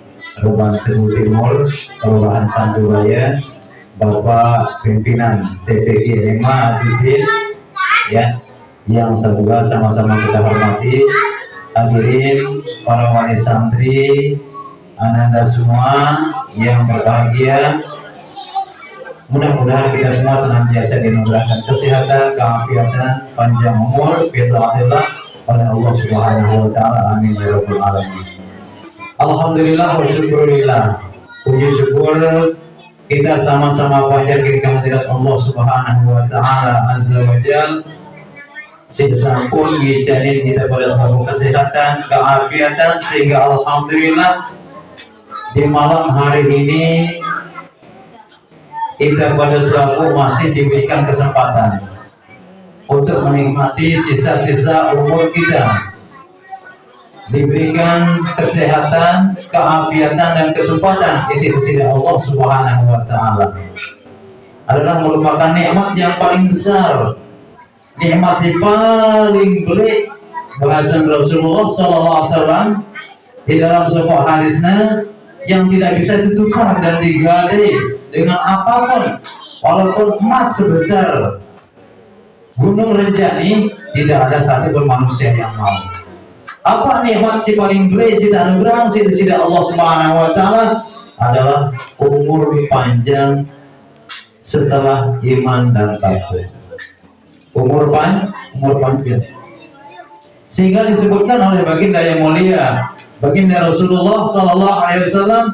Ruban Timur Timur Kelurahan Sanduraya Bapak Pimpinan TPG Rema Adidin ya yang semoga sama-sama kita hormati hadirin para wali santri ananda semua yang berbahagia mudah-mudahan kita semua senantiasa dimudahkan kesehatan, keafiatan, panjang umur, fitratullah oleh Allah Subhanahu wa taala. Amin ya rabbal alamin. Alhamdulillah wa syukurillah. Puji syukur kita sama-sama panjatkan kehadirat Allah Subhanahu wa taala azza wa jal. Sesampun gijanin kita pada suatu kesehatan, keafiatan sehingga alhamdulillah di malam hari ini kita pada selalu masih diberikan kesempatan untuk menikmati sisa-sisa umur kita diberikan kesehatan, keafiatan dan kesempatan isi-isi dari Allah Subhanahu wa taala. Adalah merupakan nikmat yang paling besar. Nikmat yang paling baik bahasan Rasulullah SAW di dalam sebuah hadisnya yang tidak bisa ditukar dan digadai dengan apa pun walaupun emas sebesar. Gunung Renjani tidak ada satu pun manusia yang mau apa nikmat si paling baik si anugerah si tidak Allah Subhanahu wa taala? Adalah umur panjang setelah iman dan takwa umur pan umur panjang. Sehingga disebutkan oleh baginda yang mulia baginda Rasulullah Sallallahu Alaihi Wasallam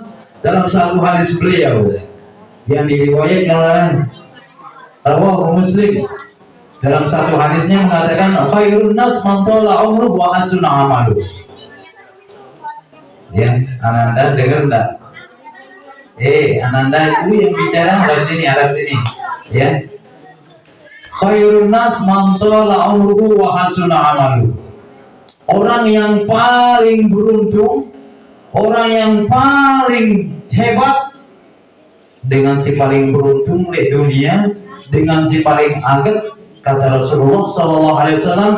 dalam satu hadis beliau yang diriwayatkan oleh Rawahu Muslim dalam satu hadisnya mengatakan khairun nas man tala umruh wa hasuna amalu. Ya ananda dengar enggak? Eh ananda itu yang bicara dari sini ada sini. Ya. Khairun nas man tala umruh wa hasuna amalu. Orang yang paling beruntung orang yang paling hebat dengan si paling beruntung di dunia dengan si paling agak kata Rasulullah Sallallahu Alaihi Wasallam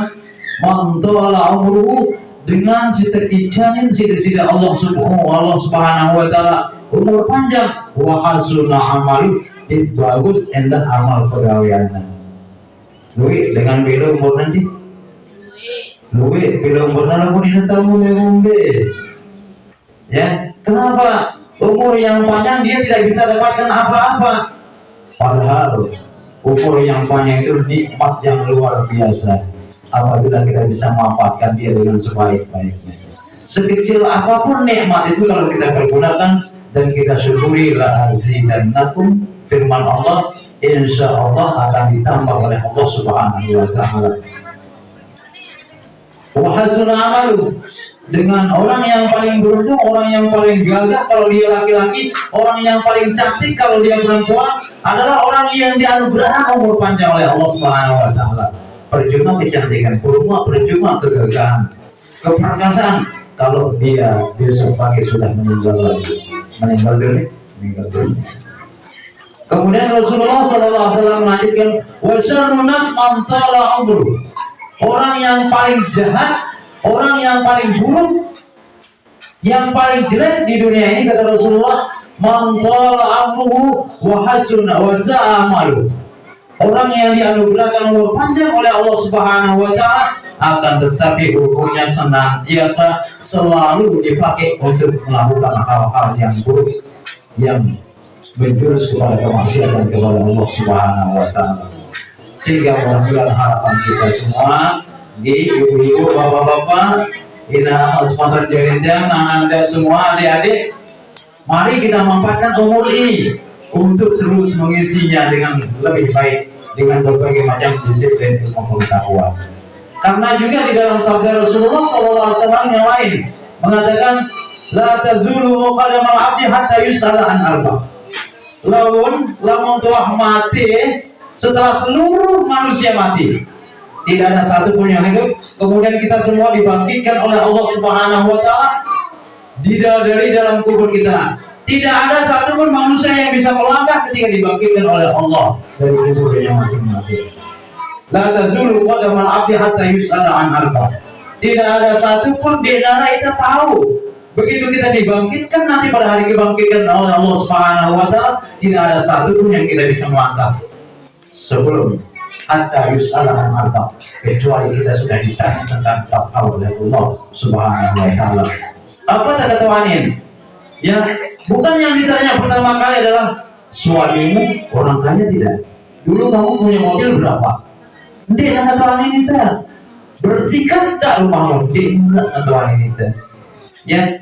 mantala umruhu dengan si terkicanin si tidak Allah Subhanahu Wa Taala umur panjang. Wa hasuna amalu itu bagus endah amal pegawaiannya. Lui dengan bila umur nanti. Lui bila umur nanti pun ini tahu ngombe ya kenapa? Umur yang panjang dia tidak bisa dapatkan apa-apa. Padahal umur yang panjang itu nikmat yang luar biasa. Apabila kita bisa memanfaatkan dia dengan sebaik-baiknya. Sekecil apa pun nikmat itu kalau kita pergunakan dan kita syukuri dan nakum firman Allah insya Allah akan ditambah oleh Allah subhanahu wa ta'ala. Wahasuna amalu. Dengan orang yang paling beruntung, orang yang paling gagah kalau dia laki-laki, orang yang paling cantik kalau dia perempuan adalah orang yang dianugerahkan umur panjang oleh Allah Subhanahu wa taala. Percuma kecantikan, percuma percuma kegagahan, keperkasaan, kalau dia besok pagi sudah meninggal lagi. Meninggal dunia meninggal dunia. Kemudian Rasulullah SAW melanjutkan wa syarrun nas umru orang yang paling jahat orang yang paling buruk yang paling jelek di dunia ini kata Rasulullah man amruhu wa hasuna wa sa'a amalu orang yang dianugerahkan umur panjang oleh Allah Subhanahu wa taala akan tetapi umurnya senantiasa selalu dipakai untuk melakukan hal-hal yang buruk yang menjurus kepada kemaksiatan kepada Allah Subhanahu wa taala. Sehingga mudah-mudahan harapan kita semua di ibu-ibu, bapak-bapak, ina asmaul jarinda, anda semua adik-adik, mari kita manfaatkan umur ini untuk terus mengisinya dengan lebih baik dengan berbagai macam disiplin ilmu pengetahuan. Karena juga di dalam sabda Rasulullah SAW yang lain mengatakan la tazulu qadamal abdi hatta yus'ala an arba. Lamun lamun tuah mati setelah seluruh manusia mati tidak ada satu pun yang hidup kemudian kita semua dibangkitkan oleh Allah Subhanahu wa taala dari dalam kubur kita tidak ada satupun manusia yang bisa melangkah ketika dibangkitkan oleh Allah dari kuburnya masing-masing. La tazulu qadamal abdi hatta yus'ala an arba. Tidak ada satupun di antara kita tahu begitu kita dibangkitkan nanti pada hari kebangkitan oleh Allah Subhanahu wa taala tidak ada satupun yang kita bisa melangkah sebelum hatta yus'ala an arba kecuali kita sudah ditanya tentang tahu oleh Allah Subhanahu wa taala. Apa tanda tawanin? Ya, bukan yang ditanya pertama kali adalah suamimu orang kaya tidak? Dulu kamu punya mobil berapa? Ndek kata tuan ini teh. Bertiga tak rumahmu? Kata tuan ini teh. Ya,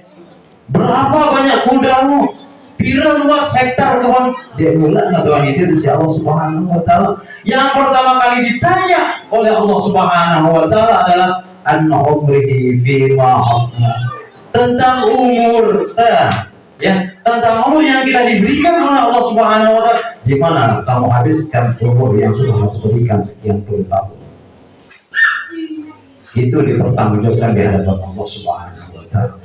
berapa banyak kudamu? Pira luas hektar kawan? Dia mulai tuan itu dari Allah Subhanahu Wa Taala. Yang pertama kali ditanya oleh Allah Subhanahu Wa Taala adalah an umrihi fima tentang umur teh ya. Tentang umur yang kita diberikan oleh Allah Subhanahu wa taala. Di mana kamu habiskan umur yang sudah kamu berikan sekian puluh tahun? Itu dipertanggungjawabkan di hadapan Allah Subhanahu wa taala.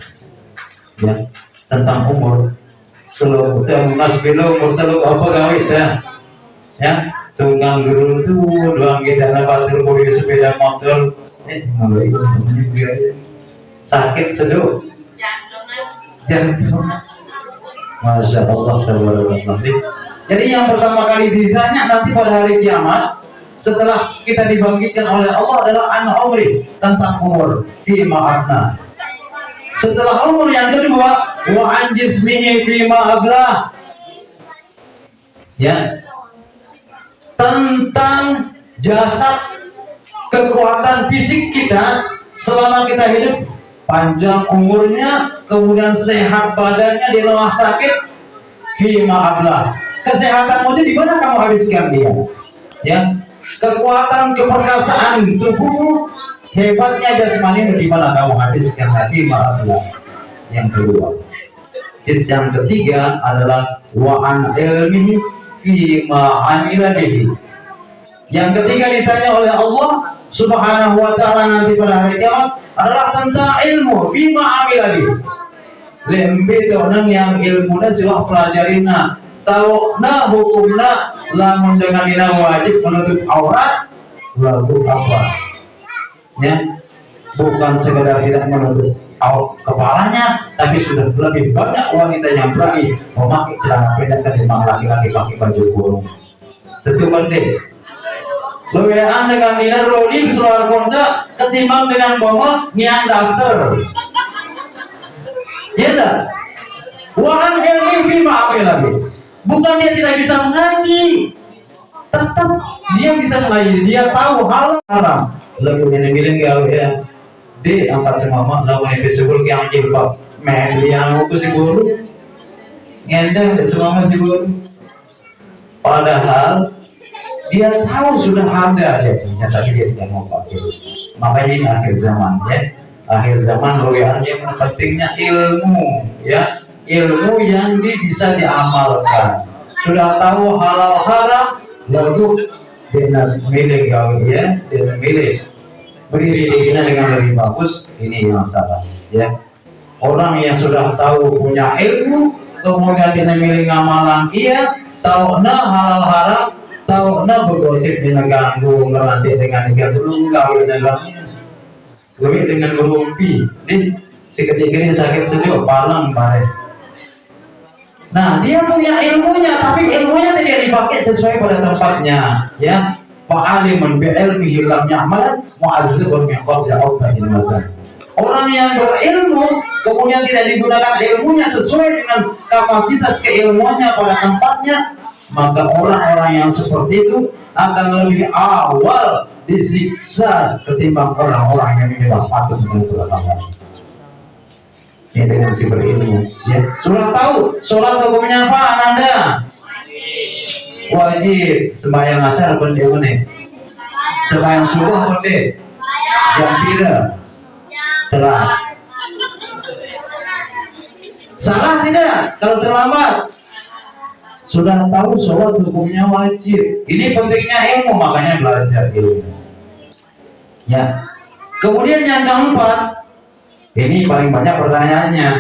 Ya tentang umur. Kita mas bilo umur telu apa gawe dah ya tunggang guru itu doang kita dapat mobil sepeda motor. Eh mulai sakit seduh Masya Allah Jadi yang pertama kali ditanya nanti pada hari kiamat setelah kita dibangkitkan oleh Allah adalah anak umri tentang umur fi ma'afna. Setelah umur yang kedua wa an jismihi fi ma'ablah. Ya. Tentang jasad kekuatan fisik kita selama kita hidup panjang umurnya, kemudian sehat badannya di rumah sakit, fima ablah. Kesehatanmu itu di mana kamu habiskan dia? Ya, kekuatan keperkasaan tubuhmu, hebatnya jasmani di mana kamu habiskan hati ablah. Yang kedua, Tips yang ketiga adalah wa an ilmihi fima amila. Yang ketiga ditanya oleh Allah Subhanahu wa taala nanti pada hari kiamat adalah tentang ilmu fima amiladi lembe nang yang ilmunya pelajarina tahu na hukumna lamun dengan ina wajib menutup aurat lalu apa? Ya bukan sekedar tidak menutup aurat kepalanya tapi sudah lebih banyak wanita yang berani memakai celana pendek ketimbang laki-laki pakai baju kurung. Tentu penting Lewean dengan nilai roli keluar konda ketimbang dengan bawa ngian daster. Ya tak? Wahan ilmi fi ma'amil lagi. Bukan dia tidak bisa mengaji, tetap dia bisa mengaji. Dia tahu hal haram. Ini bilang gawe ya, di angkat sama mak lawan itu sebul yang jilbab. Men yang aku si guru, ngendang semua si guru. Padahal dia tahu sudah ada dia punya tapi dia tidak mau pakai. Makanya ini akhir zaman ya. Akhir zaman royalnya pentingnya ilmu ya. Ilmu yang di, bisa diamalkan. Sudah tahu halal haram lalu dia milih gawe ya. Dia milih. Di dengan lebih bagus ini yang salah ya. Orang yang sudah tahu punya ilmu kemudian dia milih ngamalan iya. Tahu na halal haram tahu na bergosip di neganggu ngerantik dengan negara dulu kawin dengan lebih dengan berumpi di si ketika ini sakit sejuk palang bare nah dia punya ilmunya tapi ilmunya tidak dipakai sesuai pada tempatnya ya. Fa'aliman bi'ilmihi lam ya'malan mu'adzibun min qabli arba'in masa orang yang berilmu kemudian tidak digunakan ilmunya sesuai dengan kapasitas keilmuannya pada tempatnya maka orang-orang yang seperti itu akan lebih awal disiksa ketimbang orang-orang yang tidak patut dengan Allah. Ini dengan si berilmu ya. Sudah tahu sholat hukumnya apa anda wajib sembahyang asar dia mana sembahyang subuh pun dia. Jam pira telah salah tidak kalau terlambat sudah tahu sholat hukumnya wajib. Ini pentingnya ilmu makanya belajar ilmu. Ya. Kemudian yang keempat ini paling banyak pertanyaannya.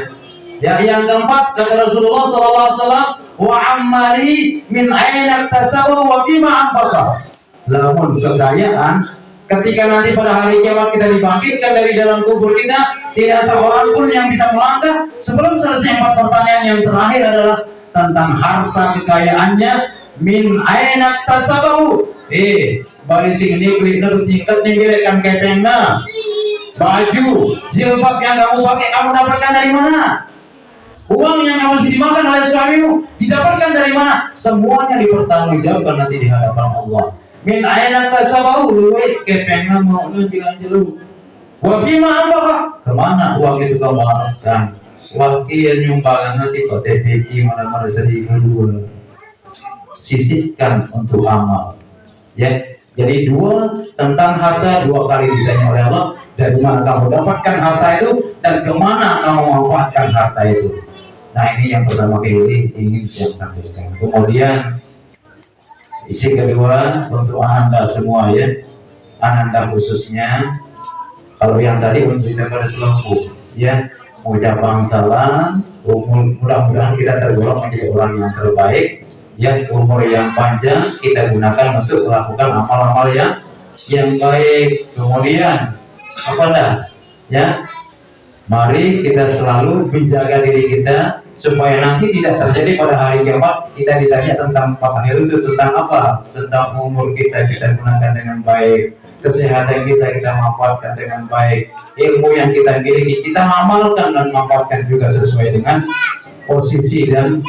Ya yang keempat kata Rasulullah SAW wa ammali min aina tasawu wa fima anfaqa. Namun kekayaan ketika nanti pada hari kiamat kita dibangkitkan dari dalam kubur kita tidak seorang pun yang bisa melangkah. Sebelum selesai empat pertanyaan yang terakhir adalah tentang harta kekayaannya min aina tasabahu. Eh bari sing ini beli nu tingkat nih bilekan kepengna. Baju jilbab yang kamu pakai kamu dapatkan dari mana? Uang yang kamu dimakan oleh suamimu didapatkan dari mana? Semuanya dipertanggungjawabkan nanti di hadapan Allah. Min aina tasabahu luwe kepengna mau nu bilang jelu. Wa fima apa ke mana uang itu kamu harapkan waktu yang nyumbang nanti kok TPK mana-mana seribu dua sisihkan untuk amal. Ya jadi dua tentang harta dua kali ditanya oleh Allah dari mana kamu dapatkan harta itu dan ke mana kamu manfaatkan harta itu. Nah ini yang pertama kali ingin saya sampaikan. Kemudian isi kedua untuk anda semua ya. Anda khususnya. Kalau yang tadi untuk pada seluruh ya ucapan salam. Mudah-mudahan kita tergolong menjadi orang yang terbaik. Yang umur yang panjang kita gunakan untuk melakukan amal-amal yang yang baik. Kemudian apa dah? Ya? Mari kita selalu menjaga diri kita supaya nanti tidak terjadi pada hari kiamat kita ditanya tentang Pak itu tentang apa? Tentang umur kita kita gunakan dengan baik. Kesehatan kita kita manfaatkan dengan baik. Ilmu yang kita miliki kita amalkan dan manfaatkan juga sesuai dengan posisi dan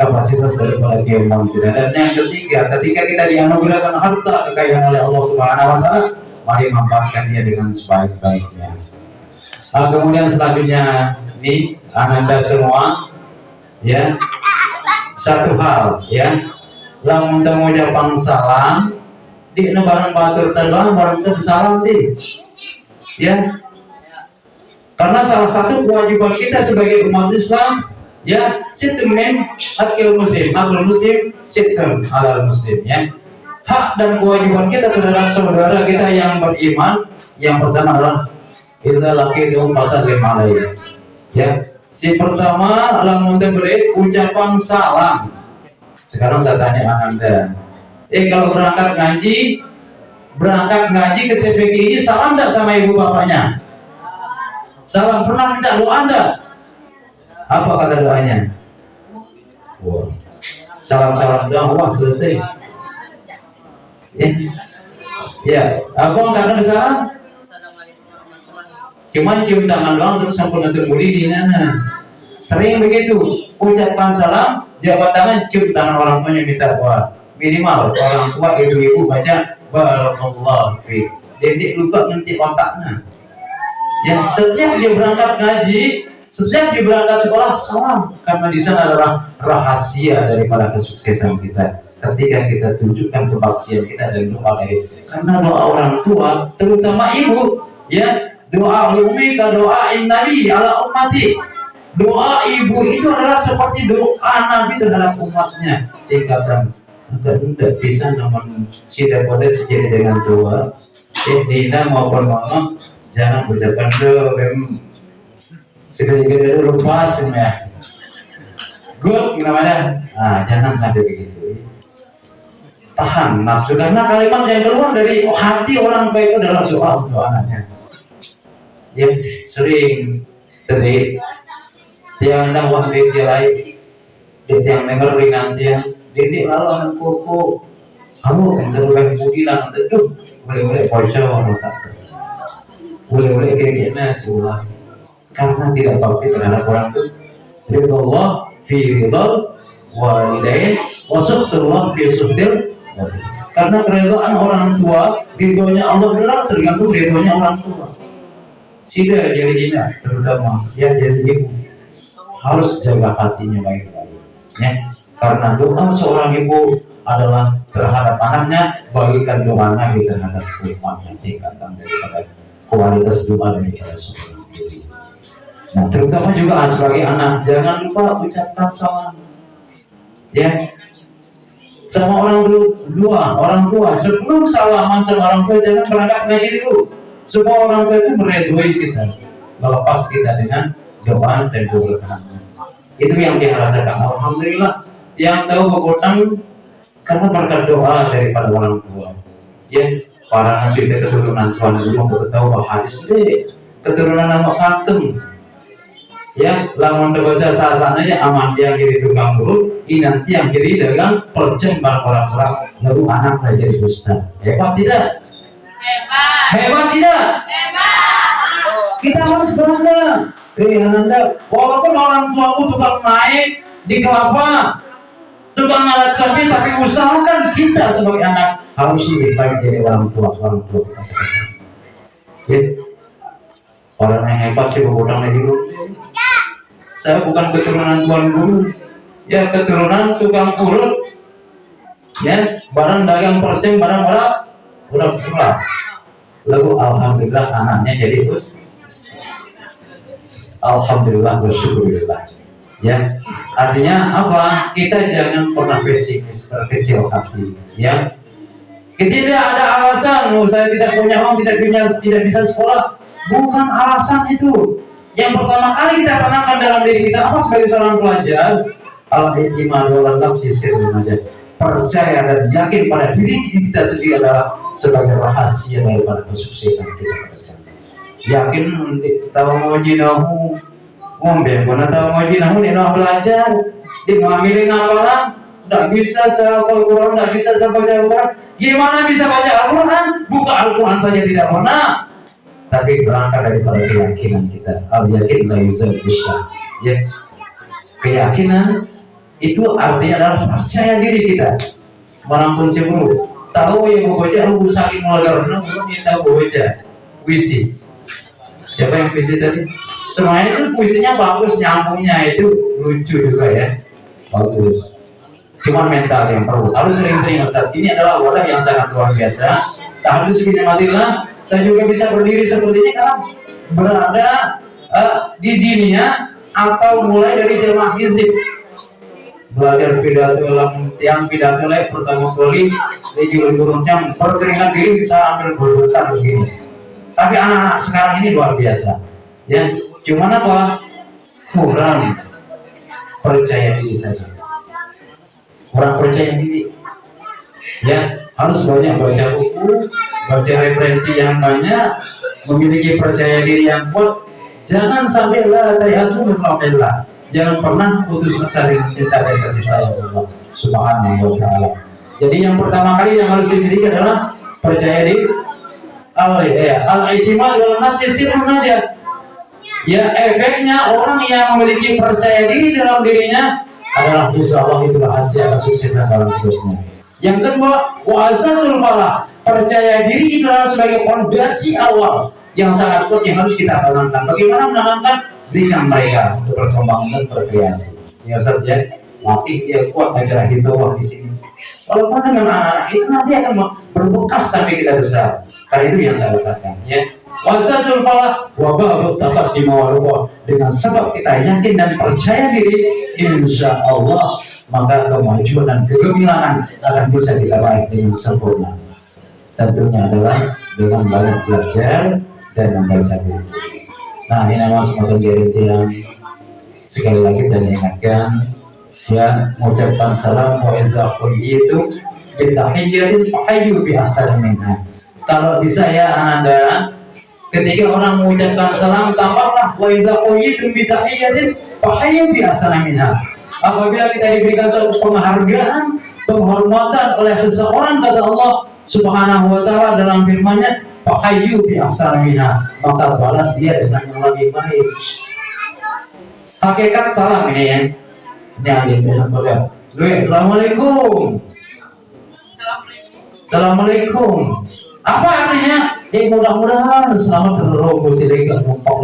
kapasitas daripada keilmuan kita dan yang ketiga ketika kita dianugerahkan harta kekayaan oleh Allah Subhanahu Wa Taala mari manfaatkan dia dengan sebaik-baiknya. Nah, kemudian selanjutnya ini anda semua ya. Satu hal ya. Lamun temu japang salam di barang batur terbang barang salam di. Ya. Karena salah satu kewajiban kita sebagai umat Islam ya situm men akil muslim akil muslim situm alal muslim ya. Hak dan kewajiban kita terhadap saudara kita yang beriman yang pertama adalah kita laki itu pasal lima ya si pertama lamun beri ucapan salam sekarang saya tanya anda. Eh kalau berangkat ngaji berangkat ngaji ke TPK ini salam tidak sama ibu bapaknya? Salam pernah minta doa anda apa kata doanya? Wow. salam salam doa wah selesai. Ya ya apa nggak salam cuman cium tangan doang terus sampai ngetuk di mana sering begitu. Ucapkan salam jabat tangan cium tangan orang tuanya minta doa. Minimal orang tua ibu-ibu baca barakallah fi. Jadi lupa nanti otaknya. Ya setiap dia berangkat ngaji setiap dia berangkat sekolah salam. Karena di sana adalah rahasia daripada kesuksesan kita. Ketika kita tunjukkan kebaktian kita dan doa itu karena doa orang tua terutama ibu ya doa umi doa nabi ala ummati. Doa ibu itu adalah seperti doa nabi terhadap umatnya. Tingkatan agar tidak bisa namun tidak boleh sejadi dengan tua eh Dina maupun mama jangan ucapkan doa gede lupa ya good namanya. Nah jangan sampai begitu. Tahan nafsu karena kalimat yang keluar dari hati orang tua itu adalah doa untuk anaknya ya sering jadi tiang nang wah di lain. Di tiang nanti ya di lalu anak kuku. Kamu yang terlalu budi lah itu boleh boleh pojok boleh boleh kayak gini sebuah karena tidak bakti terhadap orang itu. Ridho Allah fi ridho walidain wa Allah fi sufdil karena keridhaan orang tua ridhonya Allah adalah tergantung ridhonya orang tua jadi ini terutama ya jadi ibu harus jaga hatinya baik-baik ya. Karena doa seorang ibu adalah terhadap anaknya bagikan doa nabi terhadap umatnya tingkatan daripada kualitas doa daripada seorang diri nah terutama juga sebagai anak jangan lupa ucapkan salam ya. Sama orang dua orang tua sebelum salaman sama orang tua jangan berangkat ngaji dulu supaya orang tua itu meredoi kita. Melepas kita dengan doa dan keberkahan. Itu yang dia rasakan alhamdulillah yang tahu kekuatan karena berkat doa daripada orang tua. Ya para nabi keturunan Tuhan itu kita tahu bahwa hadis ini keturunan nama Fatum ya lamun dosa sasana ya aman dia kiri tukang buruk ini nanti yang kiri dagang percem orang-orang lalu anak jadi dusta. Hebat tidak hebat. Hebat tidak? Hebat. Kita harus bangga. Eh anda walaupun orang tuamu tukang naik di kelapa tukang alat sapi tapi usahakan kita sebagai anak harus lebih baik dari orang tua orang tua kita. Ya. Orang yang hebat sih berhutang lagi dulu saya bukan keturunan tuan guru. Ya keturunan tukang urut. Ya barang dagang perceng barang barang udah besar lalu alhamdulillah anaknya jadi us. Alhamdulillah bersyukurillah ya. Artinya apa? Kita jangan pernah pesimis berkecil hati. Ya. Tidak ada alasan. Oh, saya tidak punya uang tidak punya tidak bisa sekolah. Bukan alasan itu. Yang pertama kali kita tanamkan dalam diri kita apa? Sebagai seorang pelajar. Al-iman wal nafsi aja percaya dan yakin pada diri kita sendiri adalah sebagai rahasia daripada kesuksesan kita yakin tahu mau jinahu ngombe mana tahu mau jinahu nih belajar di ngambilin ngapalan tidak bisa saya Al-Quran, tidak bisa saya baca Al-Quran. Gimana bisa baca Al-Quran? Buka Al-Quran saja tidak pernah. Tapi berangkat daripada keyakinan kita. Al yakin la yuzal ya. Keyakinan itu artinya adalah percaya diri kita. Merampun sebelum tahu yang mau baca aku sakit mulai karena belum yang tahu baca. Puisi. Siapa yang puisi tadi? Semuanya itu puisinya bagus nyambungnya itu lucu juga ya. Bagus. Cuma mental yang perlu. Harus sering-sering saat ini adalah wadah yang sangat luar biasa. Tahdus bin matillah saya juga bisa berdiri seperti ini karena berada uh, di dunia atau mulai dari jemaah hizib belajar pidato dalam tiang pidato lagi pertama kali di gurun yang berkeringat diri bisa ambil berbuka begini. Tapi anak-anak sekarang ini luar biasa. Ya cuman apa? Kurang percaya diri saja. Kurang percaya diri. Ya harus banyak baca buku baca referensi yang banyak, memiliki percaya diri yang kuat, jangan sampai lah tayasu min Jangan pernah putus asa dengan cinta dan kasih sayang Allah Subhanahu wa taala. Jadi yang pertama kali yang harus dimiliki adalah percaya diri al ya i'timad wal sirrun. Ya efeknya orang yang memiliki percaya diri dalam dirinya adalah insya Allah itu rahasia kesuksesan dalam hidupnya. Yang kedua, wa asasul falah percaya diri itu adalah sebagai fondasi awal yang sangat yang harus kita tanamkan. Bagaimana menanamkan? Berikan mereka untuk berkembang dan berkreasi. Ya Ustaz ya, latih dia kuat agar wah di sini. Walaupun dengan anak itu nanti akan berbekas sampai kita besar. Karena itu yang saya katakan ya. Wasasul falah wabah dapat dimawalullah dengan sebab kita yakin dan percaya diri insya Allah maka kemajuan dan kegemilangan akan bisa kita baik dengan sempurna tentunya adalah dengan banyak belajar dan membaca buku Nah ini nama semacam guarantee yang sekali lagi dan ingatkan ya mengucapkan salam wa iza itu bitahiyyatin fahayyu bi asal minha. Kalau bisa ya anda ketika orang mengucapkan salam tambahlah wa iza itu bitahiyyatin fahayyu bi asal minha. Apabila kita diberikan suatu penghargaan, penghormatan oleh seseorang kata Allah Subhanahu wa taala dalam firman-Nya Fahayyu bi maka balas dia dengan yang lebih baik. Hakikat salam ini ya. Jangan dibilang pada. Assalamualaikum. Assalamualaikum. Apa artinya? Eh mudah-mudahan selamat terlalu silakan mumpok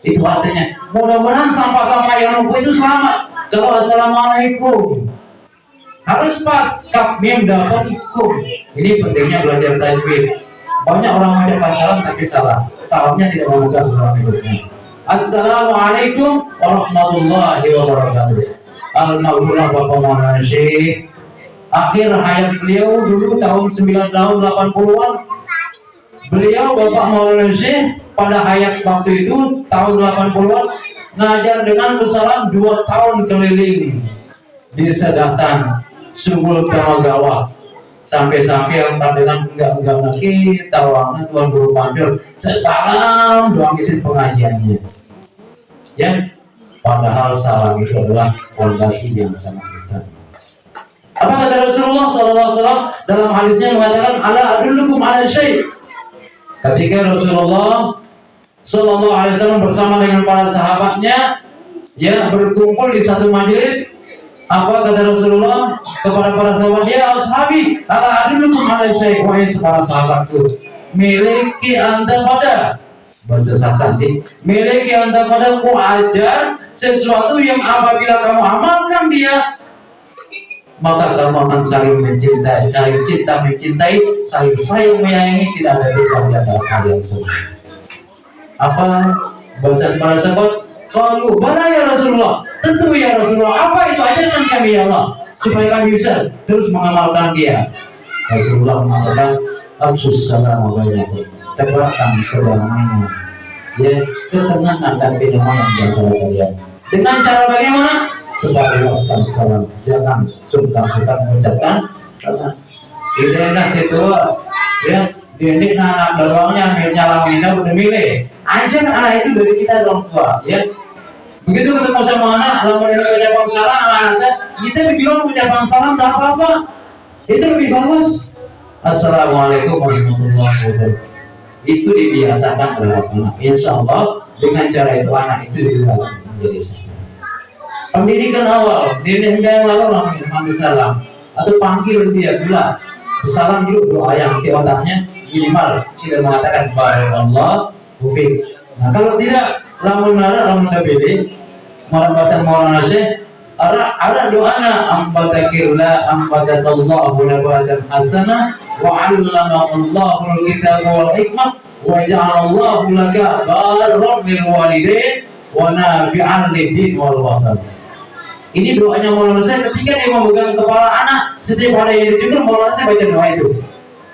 Itu artinya mudah-mudahan sampah-sampah yang lumpuh itu selamat. Kalau assalamualaikum harus pas kaf mim dapat kum. Ini pentingnya belajar tajwid banyak orang mengucapkan salam tapi salah. Salamnya tidak membuka salam hidupnya. Assalamualaikum warahmatullahi wabarakatuh. Alhamdulillah Bapak Maulana Syekh. Akhir hayat beliau dulu tahun 9 tahun 80-an. Beliau Bapak Maulana Syekh pada hayat waktu itu tahun 80-an ngajar dengan bersalam dua tahun keliling di Sedasan, Sunggul Tamagawa sampai-sampai yang pandangan enggak enggak lagi tawangan Tuhan Guru Panjur sesalam doang isi pengajiannya. Ya. Padahal salam itu adalah fondasi yang sangat besar apa kata Rasulullah SAW dalam hadisnya mengatakan ala adullukum ala syait ketika Rasulullah Wasallam bersama dengan para sahabatnya ya berkumpul di satu majelis apa kata Rasulullah kepada para sahabat? Ya ashabi ala adulukum ala syekh wahai para sahabatku miliki anda pada bahasa sasanti miliki anda pada ku ajar sesuatu yang apabila kamu amalkan dia maka kamu akan saling mencintai saling cinta mencintai saling sayang menyayangi tidak ada duka di antara kalian semua. Apa? Bahasa para sahabat kalau mana ya Rasulullah? Tentu ya Rasulullah. Apa itu ajarkan kami ya Allah supaya kami bisa terus mengamalkan dia. Rasulullah mengatakan Absus salam alaikum. Tebarkan kedamaian. Ya, ketenangan dan kenyamanan di antara kalian. Dengan cara bagaimana? Sebagai waskan salam. Jangan sungkan kita mengucapkan salam. Ini enak situ ya didik anak dorongnya akhirnya lamina udah milih ajar anak itu dari kita orang tua ya begitu ketemu sama anak lalu dia ucapan salam anak kita bilang ucapan salam tidak apa-apa itu lebih bagus. Assalamualaikum warahmatullahi wabarakatuh. Itu dibiasakan terhadap anak. Insya Allah dengan cara itu anak itu juga menjadi pendidikan awal diri yang lalu langsung salam. Atau panggil dia pula. Salam dulu doa yang di otaknya minimal. Sudah mengatakan Allah Mufid. Nah kalau tidak lamun nara lamun tabili malam bahasa Maulana Syekh ada ada doanya ambatakirla ambatatallahu nabatan hasanah wa 'allama Allahu al-kitaba wal hikmah wa ja'ala Allahu laka barran lil walidain wa nafi'an lid-din wal watan. Ini doanya Maulana Syekh ketika dia memegang kepala anak setiap hari yang dijujur Maulana Syekh baca doa itu.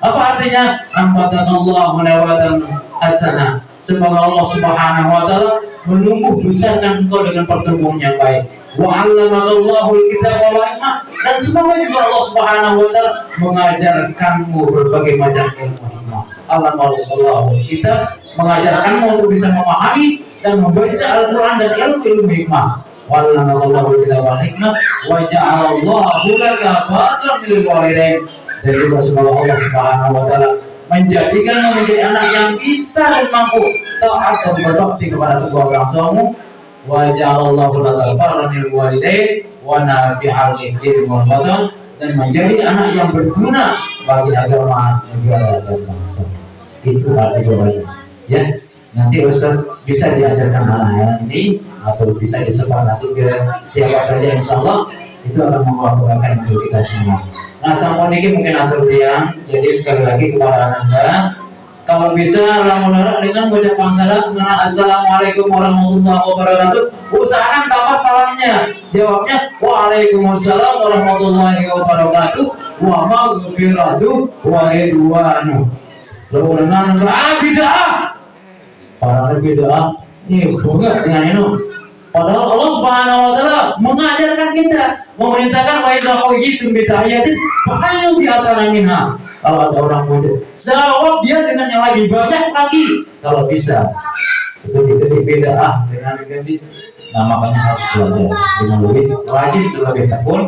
Apa artinya? Ambatanallahu nabatan hasanah Semoga Allah Subhanahu wa taala menumbuh besarkan engkau dengan pertumbuhan yang baik. Wa 'allamakallahu al-kitaba wal hikmah dan semoga juga Allah Subhanahu wa taala mengajarkanmu berbagai macam ilmu hikmah. Allamallahu kita mengajarkanmu untuk bisa memahami dan membaca Al-Qur'an dan ilmu-ilmu hikmah. Wa 'allamakallahu al-kitaba wal hikmah wa ja'alallahu laka barran lil walidain. Dan juga semoga Allah Subhanahu wa taala menjadikan menjadi anak yang bisa dan mampu taat dan berbakti kepada kedua orang tuamu wa ja'alallahu laka barran lil walidain wa nafi'al ikhdir wal watan dan menjadi anak yang berguna bagi agama negara dan bangsa. Itu ada jawabannya ya nanti Ustaz bisa diajarkan anak ini atau bisa disebar nanti ke siapa saja insya Allah. Itu akan kebaikan untuk kita semua Nah, ini mungkin atur tiang. Jadi sekali lagi kepada anda, kalau bisa lamun dengan mengucapkan salam dengan assalamualaikum warahmatullahi wabarakatuh. Usahakan tambah salamnya. Jawabnya waalaikumsalam warahmatullahi wabarakatuh. Wa maghfiratu wa ridwanu. Lalu dengan ah para bid'ah ini bunga dengan itu Padahal Allah Subhanahu wa taala mengajarkan kita, memerintahkan wa idza quyitum bi tahiyatin fa'alu bi minha. Kalau ada orang muncul, jawab dia dengan yang lebih banyak lagi kalau bisa. Itu tidak beda ah dengan ganti. Nah makanya harus belajar dengan lebih rajin lebih tekun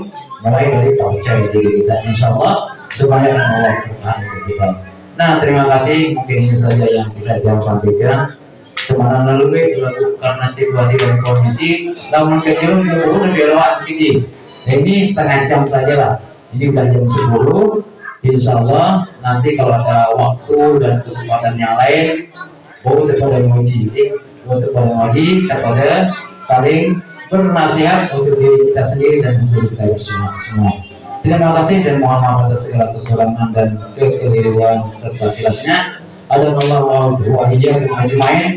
mulai dari percaya diri kita insya Allah supaya Allah Subhanahu kita. Nah terima kasih mungkin ini saja yang bisa saya sampaikan semarang lalu karena situasi dan kondisi namun kecil itu lebih lewat sedikit. Nah, ini setengah jam saja lah. Ini bukan jam 10 insya Allah nanti kalau ada waktu dan kesempatan yang lain oh kepada menguji. Untuk pada menguji kepada saling bernasihat untuk diri kita sendiri dan untuk kita bersama. Semua terima kasih dan mohon maaf atas segala kekurangan dan kekeliruan serta silapnya ada Allah wa iyyakum ajmain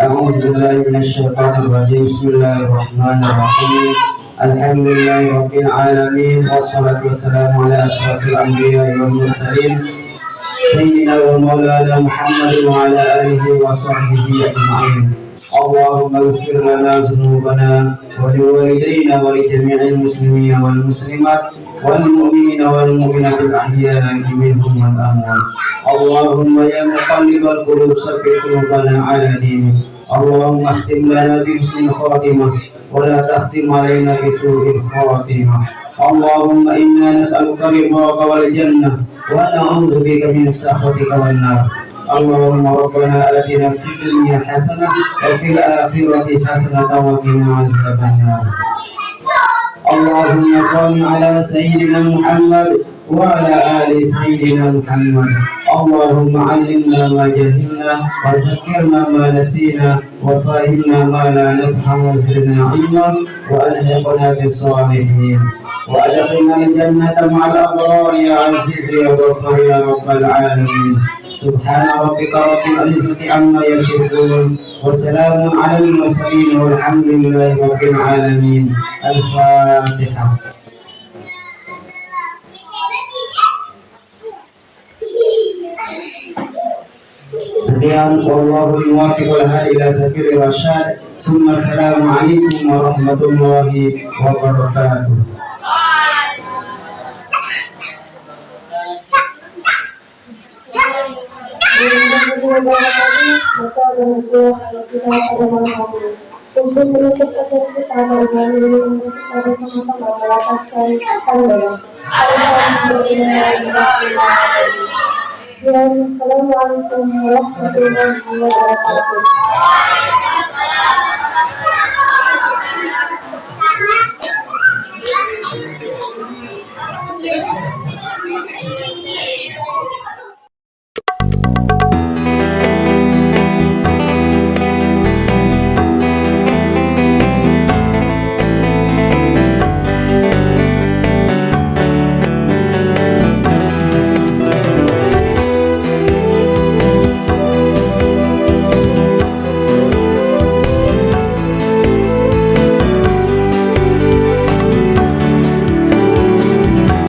أعوذ بالله من الشيطان الرجيم. بسم الله الرحمن الرحيم. الحمد لله رب العالمين والصلاة والسلام على أشرف الأنبياء والمرسلين سيدنا ومولانا محمد وعلى آله وصحبه أجمعين. اللهم اغفر لنا ذنوبنا ولوالدينا ولجميع المسلمين والمسلمات والمؤمنين والمؤمنات الأحياء منهم والأموات اللهم يا مقلب القلوب ثبت قلوبنا على دينك اللهم اختم لنا بحسن الخاتمة ولا تختم علينا بسوء الخاتمة اللهم إنا نسألك رضاك والجنة ونعوذ بك من سخطك والنار اللهم ربنا آتنا في الدنيا حسنة وفي الآخرة حسنة وقنا عذاب النار. اللهم صل على سيدنا محمد وعلى آل سيدنا محمد. اللهم علمنا ما جهلنا وذكرنا ما نسينا وفهمنا ما لا نفهم وزدنا علما وألحقنا بالصالحين. وأدخلنا الجنة مع الأبرار يا عزيز يا غفار يا رب العالمين. سبحان ربك رب العزة عما يشركون وسلام على المرسلين والحمد لله رب العالمين. الفاتحة. سبحان الله الموافق لها إلى سفير الرشاد ثم السلام عليكم ورحمة الله وبركاته. Kita. Assalamualaikum warahmatullahi wabarakatuh.